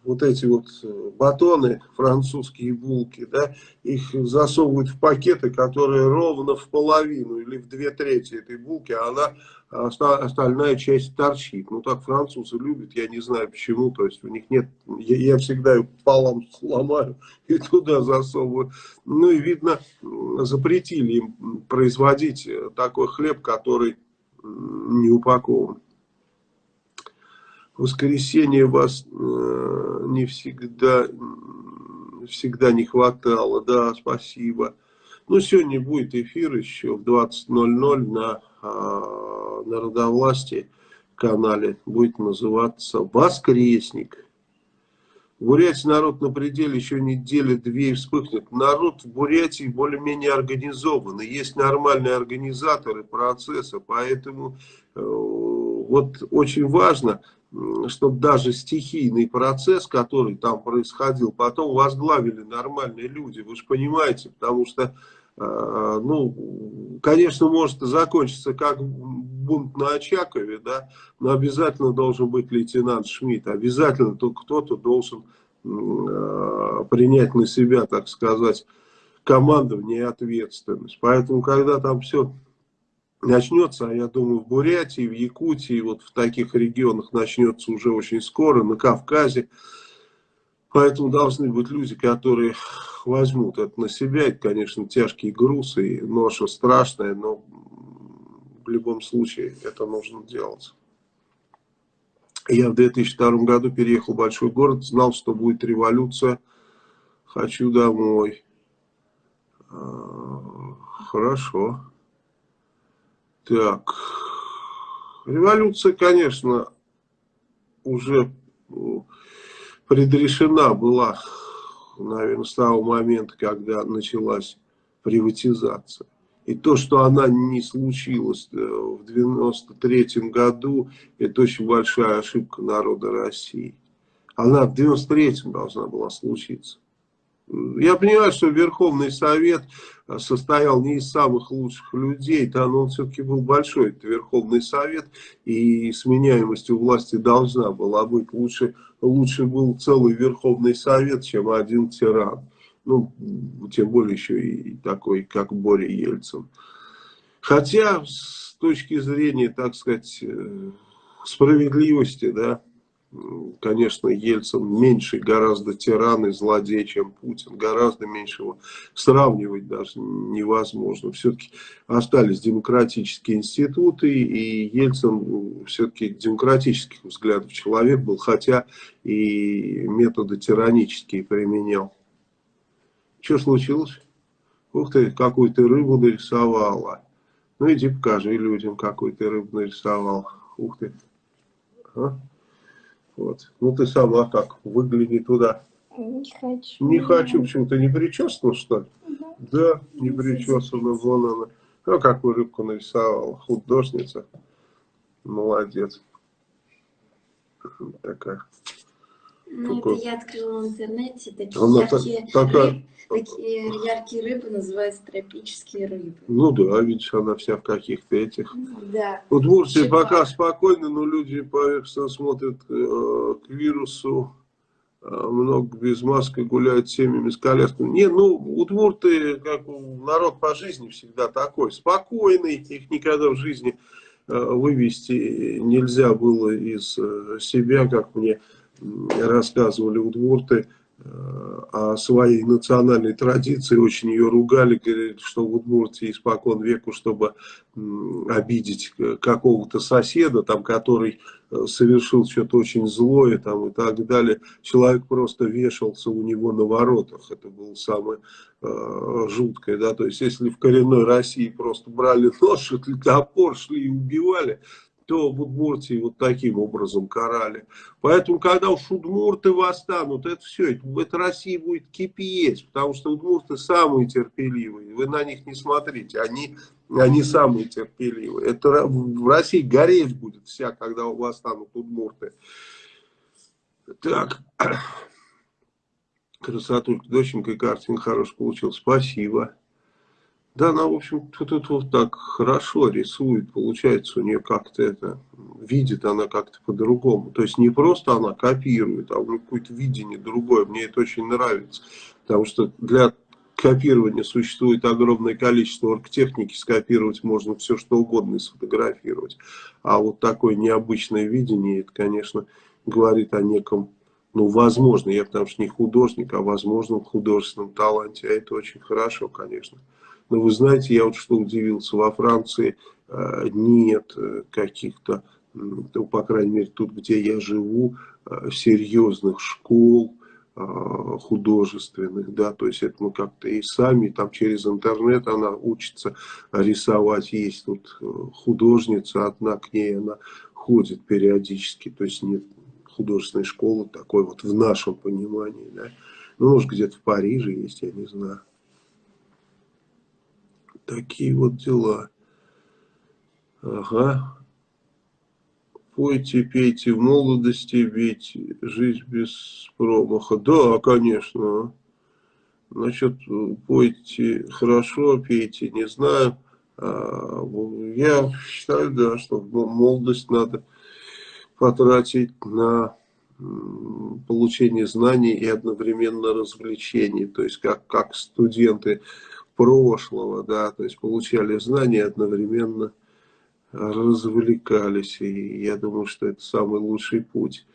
вот эти вот э, батоны, французские булки, да, их засовывают в пакеты, которые ровно в половину или в две трети этой булки, а она, остальная часть торчит. Ну, так французы любят, я не знаю почему, то есть у них нет, я, я всегда ее пополам сломаю и туда засовываю. Ну, и видно, запретили им производить э, такой хлеб, который не упакован воскресенье вас э, не всегда, всегда не хватало. Да, спасибо. Ну, сегодня будет эфир еще в 20.00 на э, Народовластии. канале будет называться «Воскресник». В народ на пределе еще недели-две и вспыхнет. Народ в Бурятии более-менее организованный. Есть нормальные организаторы процесса. Поэтому э, вот очень важно, чтобы даже стихийный процесс, который там происходил, потом возглавили нормальные люди. Вы же понимаете, потому что, э, ну, конечно, может закончиться как бунт на Очакове, да, но обязательно должен быть лейтенант Шмидт, обязательно кто-то должен э, принять на себя, так сказать, командование и ответственность. Поэтому, когда там все начнется, я думаю, в Бурятии, в Якутии, вот в таких регионах начнется уже очень скоро, на Кавказе, Поэтому должны быть люди, которые возьмут это на себя. Это, конечно, тяжкий груз и ноша страшная, но в любом случае это нужно делать. Я в 2002 году переехал в большой город, знал, что будет революция. Хочу домой. А, хорошо. Так. Революция, конечно, уже предрешена была, наверное, с того момента, когда началась приватизация. И то, что она не случилась э, в 93 году, это очень большая ошибка народа России. Она в 93 должна была случиться. Я понимаю, что Верховный Совет состоял не из самых лучших людей, да, но он все-таки был большой, это Верховный Совет, и сменяемость у власти должна была быть. Лучше, лучше был целый Верховный Совет, чем один тиран. Ну, тем более еще и такой, как Боря Ельцин. Хотя, с точки зрения, так сказать, э, справедливости, да, конечно, Ельцин меньше гораздо тиран и злодей, чем Путин. Гораздо меньше его сравнивать даже невозможно. Все-таки остались демократические институты, и Ельцин все-таки демократических взглядов человек был, хотя и методы тиранические применял. Что случилось? Ух ты, какую ты рыбу нарисовала. Ну иди покажи людям, какую ты рыбу нарисовал. Ух ты. А? Вот. Ну ты сама как, выгляни туда. Не хочу. Не хочу, почему-то не причесана, что ли? Угу. Да, не причесана, вон она. Ну, какую рыбку нарисовала, художница. Молодец. Такая. Ну, это я открыла в интернете. Такие, Она яркие, та- такая- рыб- такие яркие рыбы называются тропические рыбы. Ну да, видишь, она вся в каких-то этих. Да. Вот в Турции пока спокойно, но люди поверхностно смотрят э, к вирусу. э, много без маски гуляют семьями, с колясками. Не, ну, удмурты, как народ по жизни всегда такой, спокойный, их никогда в жизни э, вывести нельзя было из э, себя, как мне рассказывали удмурты, э, о своей национальной традиции, очень ее ругали, говорили, что в Удмуртии испокон веку, чтобы обидеть э, какого-то соседа, там, который э, совершил что-то очень злое там, и так далее, человек просто вешался у него на воротах. Это было самое э, жуткое. Да? То есть, если в коренной России просто брали нож, топор, шли и убивали, то в Удмуртии вот таким образом карали. Поэтому, когда уж удмурты восстанут, это все, это, Россия будет кипеть, потому что удмурты самые терпеливые. Вы на них не смотрите, они, они самые терпеливые. Это в России гореть будет вся, когда восстанут удмурты. Так. Красотулька, доченька и картинка хорошая получил. Спасибо. Да, она, в общем, тут, тут вот так хорошо рисует, получается у нее как-то это, видит она как-то по-другому. То есть не просто она копирует, а у нее какое-то видение другое. Мне это очень нравится, потому что для копирования существует огромное количество оргтехники, скопировать можно все что угодно и сфотографировать. А вот такое необычное видение, это, конечно, говорит о неком, ну, возможно, я потому что не художник, а возможном художественном таланте, а это очень хорошо, конечно. Но вы знаете, я вот что удивился, во Франции э, нет э, каких-то, ну, по крайней мере, тут, где я живу, э, серьезных школ художественных, да, то есть это мы как-то и сами, там через интернет она учится рисовать, есть тут художница одна, к ней она ходит периодически, то есть нет художественной школы такой вот в нашем понимании, да. Ну, может, где-то в Париже есть, я не знаю. Такие вот дела. Ага. Пойте, пейте в молодости, ведь жизнь без промаха. Да, конечно. Значит, пойте хорошо, пейте, не знаю. А, я считаю, да, что молодость надо потратить на получение знаний и одновременно развлечений. То есть как, как студенты прошлого, да, то есть получали знания одновременно развлекались. И я думаю, что это самый лучший путь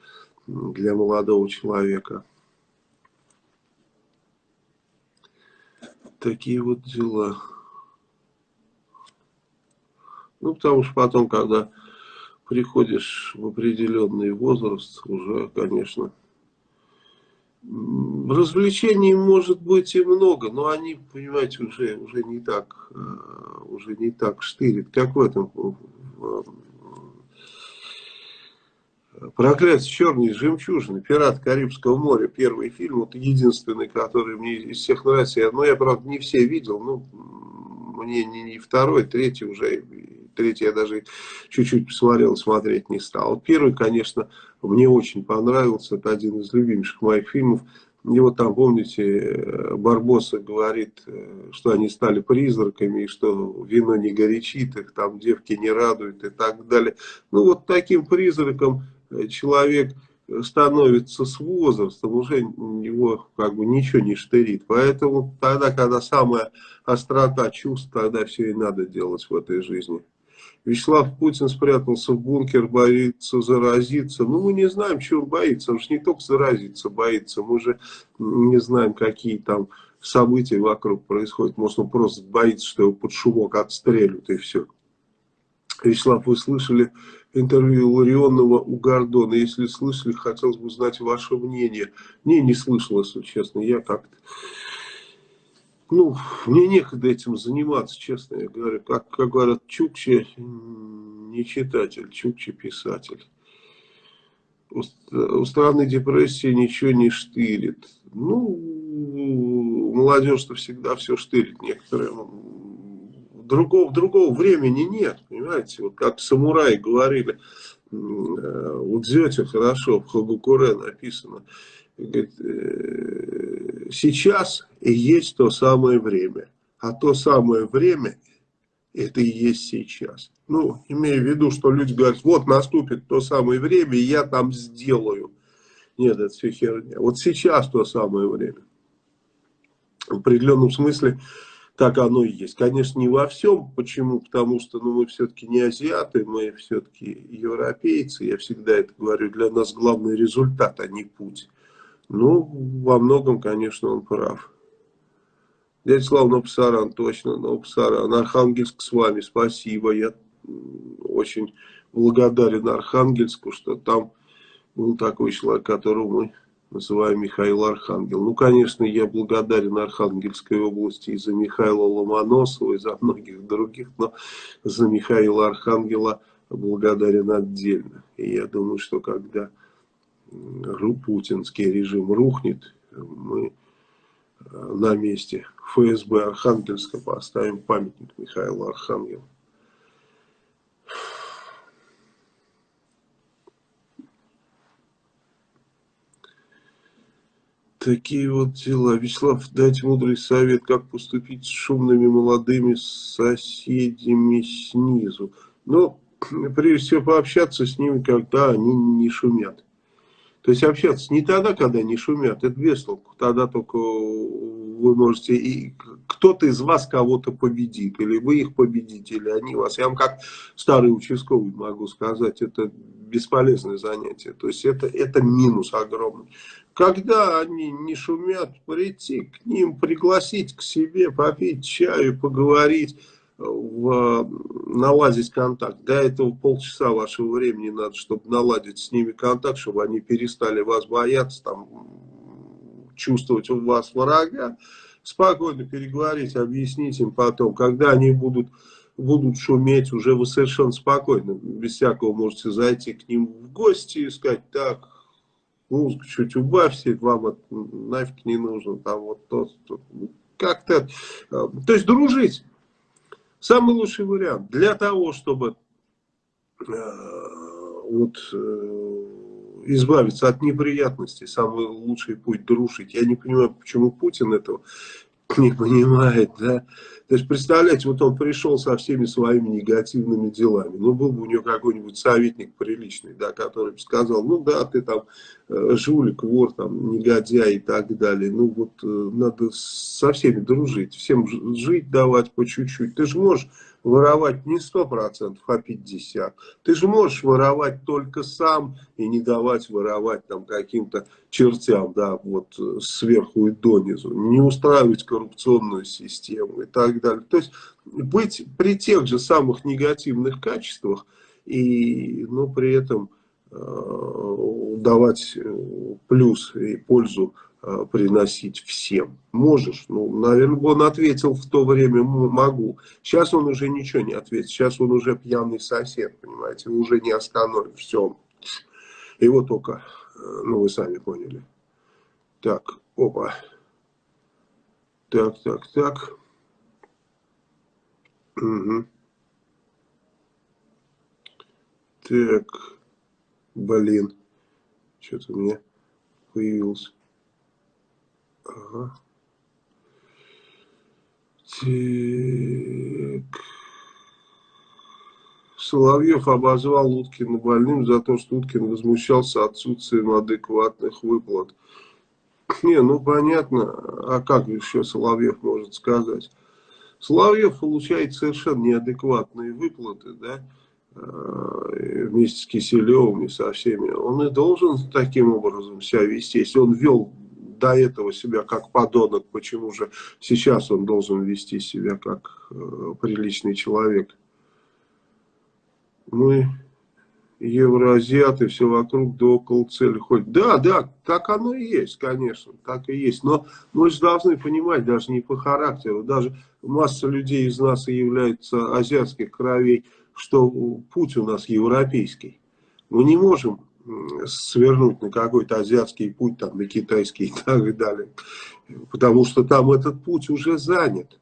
для молодого человека. Такие вот дела. Ну, потому что потом, когда приходишь в определенный возраст, уже, конечно, развлечений может быть и много, но они, понимаете, уже, уже не так, э, уже не так штырит, как в этом Проклятие черной жемчужины, пират Карибского моря, первый фильм, вот единственный, который мне из всех нравится. Но я, правда, не все видел, ну, мне не, не второй, третий уже, третий я даже чуть-чуть посмотрел, смотреть не стал. Первый, конечно, мне очень понравился, это один из любимейших моих фильмов. И вот там, помните, Барбоса говорит, что они стали призраками, и что вино не горячит их, там девки не радуют и так далее. Ну вот таким призраком человек становится с возрастом, уже его как бы ничего не штырит. Поэтому тогда, когда самая острота чувств, тогда все и надо делать в этой жизни. Вячеслав Путин спрятался в бункер, боится заразиться. Ну, мы не знаем, чего он боится. Он же не только заразиться боится. Мы же не знаем, какие там события вокруг происходят. Может, он просто боится, что его под шумок отстрелят и все. Вячеслав, вы слышали интервью Ларионова у Гордона? Если слышали, хотелось бы узнать ваше мнение. Не, не слышал, если честно. Я как-то ну, мне некогда этим заниматься, честно я говорю. Как, как говорят, Чукчи не читатель, Чукчи писатель. У, у страны депрессии ничего не штырит. Ну, молодежь-то всегда все штырит. Некоторые другого, другого времени нет, понимаете, вот как самураи говорили, у Дзёте хорошо, в Хагукуре написано, говорит, «Э, сейчас и есть то самое время. А то самое время, это и есть сейчас. Ну, имея в виду, что люди говорят, вот наступит то самое время, и я там сделаю. Нет, это все херня. Вот сейчас то самое время. В определенном смысле так оно и есть. Конечно, не во всем. Почему? Потому что ну, мы все-таки не азиаты, мы все-таки европейцы. Я всегда это говорю. Для нас главный результат, а не путь. Ну, во многом, конечно, он прав. Дядя Слава Новосаран, точно, Новосаран. Архангельск с вами, спасибо. Я очень благодарен Архангельску, что там был такой человек, которого мы называем Михаил Архангел. Ну, конечно, я благодарен Архангельской области и за Михаила Ломоносова, и за многих других, но за Михаила Архангела благодарен отдельно. И я думаю, что когда путинский режим рухнет, мы э, на месте ФСБ Архангельска поставим памятник Михаилу Архангелу. Такие вот дела. Вячеслав, дайте мудрый совет, как поступить с шумными молодыми соседями снизу. Но, прежде всего, пообщаться с ними, когда они не шумят. То есть общаться не тогда, когда они шумят, это без толку. Тогда только вы можете, и кто-то из вас кого-то победит, или вы их победите, или они вас. Я вам как старый участковый могу сказать, это бесполезное занятие. То есть это, это минус огромный. Когда они не шумят, прийти к ним, пригласить к себе, попить чаю, поговорить, в, наладить контакт. Для этого полчаса вашего времени надо, чтобы наладить с ними контакт, чтобы они перестали вас бояться, там, чувствовать у вас врага. Спокойно переговорить, объяснить им потом, когда они будут будут шуметь, уже вы совершенно спокойно, без всякого можете зайти к ним в гости и сказать, так, музыку чуть убавьте, вам это нафиг не нужно, там вот то, то. как-то, э, то есть дружить, самый лучший вариант, для того, чтобы э, вот э, избавиться от неприятностей, самый лучший путь дружить, я не понимаю, почему Путин этого не понимает, да, то есть, представляете, вот он пришел со всеми своими негативными делами. Ну, был бы у него какой-нибудь советник приличный, да, который бы сказал, ну да, ты там э, жулик, вор, там, негодяй и так далее. Ну, вот э, надо со всеми дружить, всем жить давать по чуть-чуть. Ты же можешь воровать не 100%, а 50%. Ты же можешь воровать только сам и не давать воровать там каким-то чертям, да, вот сверху и донизу. Не устраивать коррупционную систему и так далее. То есть быть при тех же самых негативных качествах и, ну, при этом э, давать э, плюс и пользу приносить всем. Можешь? Ну, наверное, он ответил в то время, могу. Сейчас он уже ничего не ответит. Сейчас он уже пьяный сосед, понимаете. Уже не остановит. Все. Его только, э, ну, вы сами поняли. Так, опа. Так, так, так. Угу. Так, блин, что-то у меня появился. Ага. Так. Соловьев обозвал Уткина больным за то, что Уткин возмущался отсутствием адекватных выплат. Не, ну понятно, а как еще Соловьев может сказать? Соловьев получает совершенно неадекватные выплаты, да, э, вместе с Киселевым и со всеми. Он и должен таким образом себя вести. Если он вел до этого себя как подонок, почему же сейчас он должен вести себя как э, приличный человек? Мы евроазиаты, все вокруг да около цели ходят. Да, да, так оно и есть, конечно, так и есть. Но мы же должны понимать, даже не по характеру, даже масса людей из нас и являются азиатских кровей, что путь у нас европейский. Мы не можем свернуть на какой-то азиатский путь, там, на китайский и так далее. Потому что там этот путь уже занят.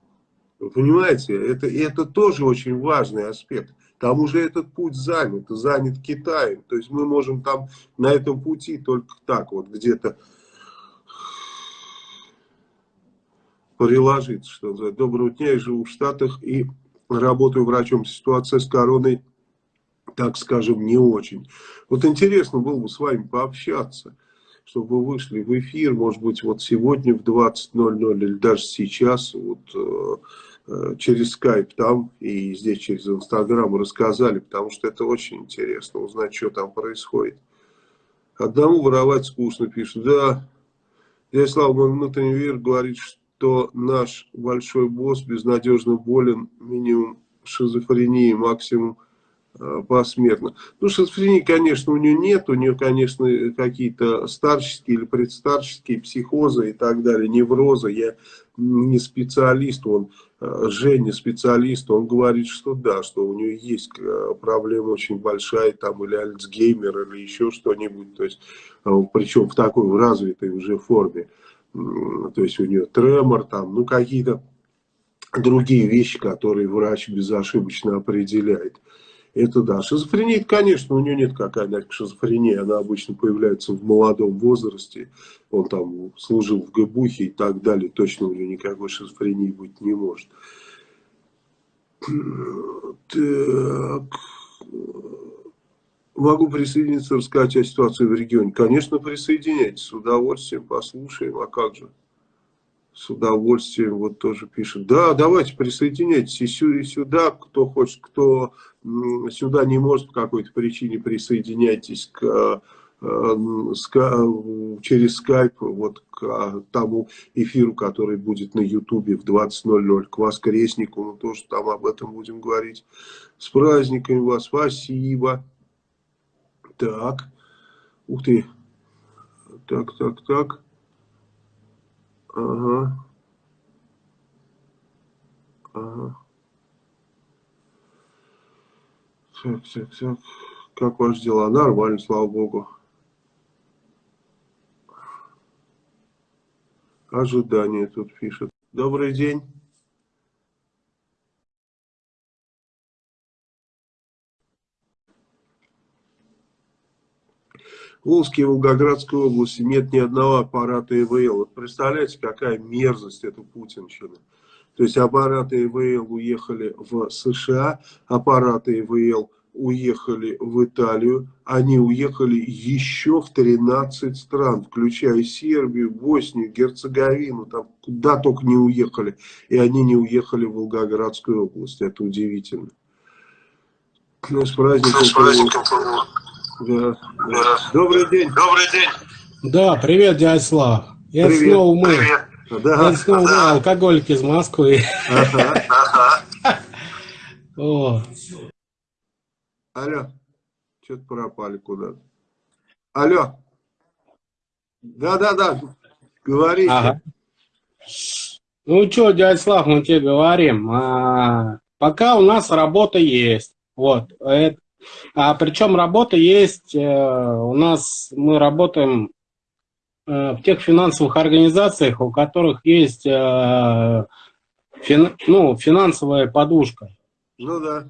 Вы понимаете, это, это тоже очень важный аспект. Там уже этот путь занят, занят Китаем. То есть мы можем там на этом пути только так вот где-то приложиться, что называется. Доброго дня, я живу в Штатах и работаю врачом. Ситуация с короной так скажем, не очень. Вот интересно было бы с вами пообщаться, чтобы вы вышли в эфир, может быть, вот сегодня в 20.00 или даже сейчас, вот э, э, через скайп там и здесь через инстаграм рассказали, потому что это очень интересно, узнать, что там происходит. Одному воровать скучно, пишут. Да, я Слава, мой внутренний мир говорит, что наш большой босс безнадежно болен, минимум шизофрении, максимум посмертно. Ну, шизофрении, конечно, у нее нет, у нее, конечно, какие-то старческие или предстарческие психозы и так далее, неврозы. Я не специалист, он, э, Женя специалист, он говорит, что да, что у нее есть э, проблема очень большая, там, или Альцгеймер, или еще что-нибудь, то есть, причем в такой развитой уже форме. То есть у нее тремор, там, ну, какие-то другие вещи, которые врач безошибочно определяет. Это да. Шизофрения, конечно, у нее нет какая-нибудь шизофрения. Она обычно появляется в молодом возрасте. Он там служил в ГБУХе и так далее. Точно у нее никакой шизофрении быть не может. Так. Могу присоединиться, рассказать о ситуации в регионе. Конечно, присоединяйтесь. С удовольствием послушаем. А как же? с удовольствием вот тоже пишет. Да, давайте присоединяйтесь и сюда, кто хочет, кто сюда не может по какой-то причине, присоединяйтесь к, э, через скайп вот к тому эфиру, который будет на ютубе в 20.00, к воскреснику, мы тоже там об этом будем говорить. С праздниками вас, спасибо. Так, ух ты, так, так, так. Ага. Ага. Так, так, так. Как ваши дела? Нормально, слава богу. Ожидание тут пишет. Добрый день. В Волжской и Волгоградской области нет ни одного аппарата ИВЛ. Вот представляете, какая мерзость это путинщина. То есть аппараты ИВЛ уехали в США, аппараты ИВЛ уехали в Италию, они уехали еще в 13 стран, включая Сербию, Боснию, Герцеговину, там куда только не уехали. И они не уехали в Волгоградскую область. Это удивительно. Ну, с праздником. С праздником. Да, да. Добрый день. Добрый день. Да, привет, дядя Слав. Это Привет. снова мы. Привет. Да, Это снова мы, алкоголики из Москвы. ага. Ага. О, Алло, что-то пропали куда-то. Алло. Да-да-да, говорите. Ага. Ну что, дядя Слав, мы тебе говорим. а, пока у нас работа есть. Вот. это- а причем работа есть, э, у нас мы работаем в тех финансовых организациях, у которых есть э, фин- ну, финансовая подушка. Ну да.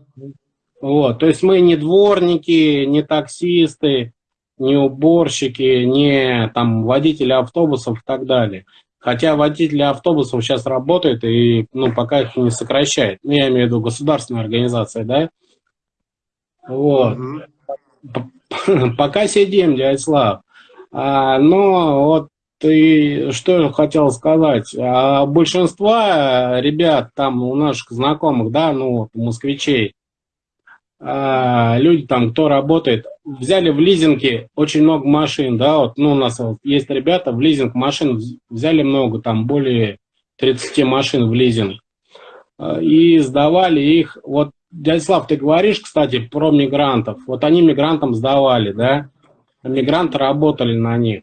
Вот, то есть мы не дворники, не таксисты, не уборщики, не там водители автобусов и так далее. Хотя водители автобусов сейчас работают и ну, пока их не сокращают. Ну, я имею в виду государственная организация, да? Вот. Мгм. Пока сидим, дядь Слав. А, но вот ты что я хотел сказать. А, большинство ребят там у наших знакомых, да, ну москвичей, а, люди там, кто работает, взяли в лизинге очень много машин, да, вот, ну, у нас вот есть ребята, в лизинг машин вз- взяли много, там, более 30 машин в лизинг, и сдавали их, вот, дядя Слав, ты говоришь, кстати, про мигрантов, вот они мигрантам сдавали, да, мигранты работали на них.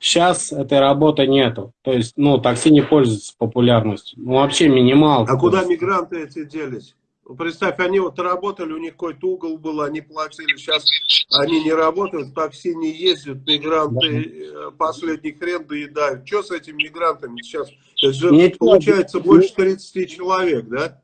Сейчас этой работы нету, то есть, ну, такси не пользуется популярностью, ну, вообще минимал. А куда мигранты эти делись? Ну, Представь, они вот работали, у них какой-то угол был, они платили, сейчас они не работают, такси не ездят, мигранты э, последний хрен доедают. Что с этими мигрантами сейчас? Это же Ничего, получается больше 30 человек, да?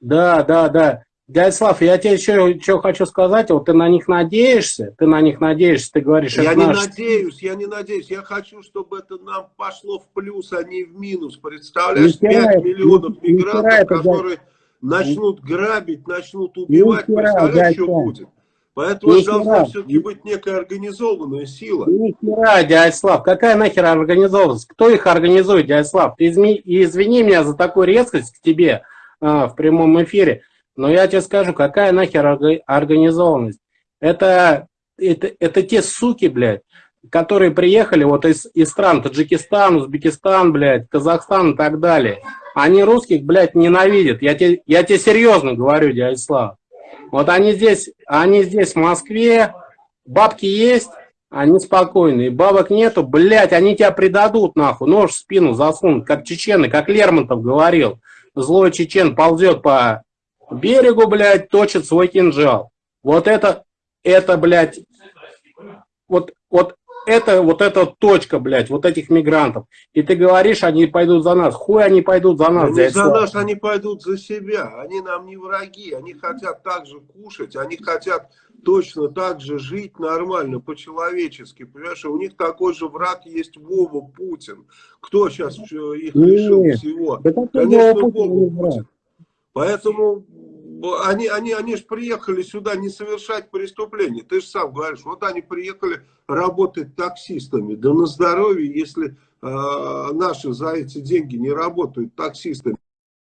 Да, да, да. Дядя Слав, я тебе что, хочу сказать, вот ты на них надеешься, ты на них надеешься, ты говоришь, Я это не наш... надеюсь, я не надеюсь. Я хочу, чтобы это нам пошло в плюс, а не в минус. Представляешь, хера 5 это- миллионов хера мигрантов, это, дядь. которые начнут грабить, начнут убивать. хера, Представляешь, дядь, что будет? Поэтому Ни должна хера. все-таки быть некая организованная сила. Ни хера, дядя Слав, какая нахер организованность? Кто их организует, дядя Слав? Ты изми- извини меня за такую резкость к тебе а, в прямом эфире, но я тебе скажу, какая нахер орга- организованность? Это, это, это те суки, блядь, которые приехали вот из, из стран Таджикистан, Узбекистан, блядь, Казахстан и так далее. Они русских, блядь, ненавидят. Я тебе, я тебе серьезно говорю, дядя. Вот они здесь, они здесь в Москве, бабки есть, они спокойные. Бабок нету, блядь, они тебя предадут, нахуй. Нож в спину засунут, как чечены, как Лермонтов говорил. Злой чечен ползет по берегу, блядь, точит свой кинжал. Вот это, это, блядь, вот, вот это, вот эта точка, блядь, вот этих мигрантов. И ты говоришь, они пойдут за нас. Хуй они пойдут за нас, Они дядь за нас, они пойдут за себя. Они нам не враги. Они хотят так же кушать. Они хотят точно так же жить нормально, по-человечески. Понимаешь, у них такой же враг есть Вова Путин. Кто сейчас их лишил всего? Да Конечно, Вова Путин? Путин. Поэтому они, они, они же приехали сюда не совершать преступления. Ты же сам говоришь, вот они приехали работать таксистами. Да на здоровье, если э, наши за эти деньги не работают таксистами.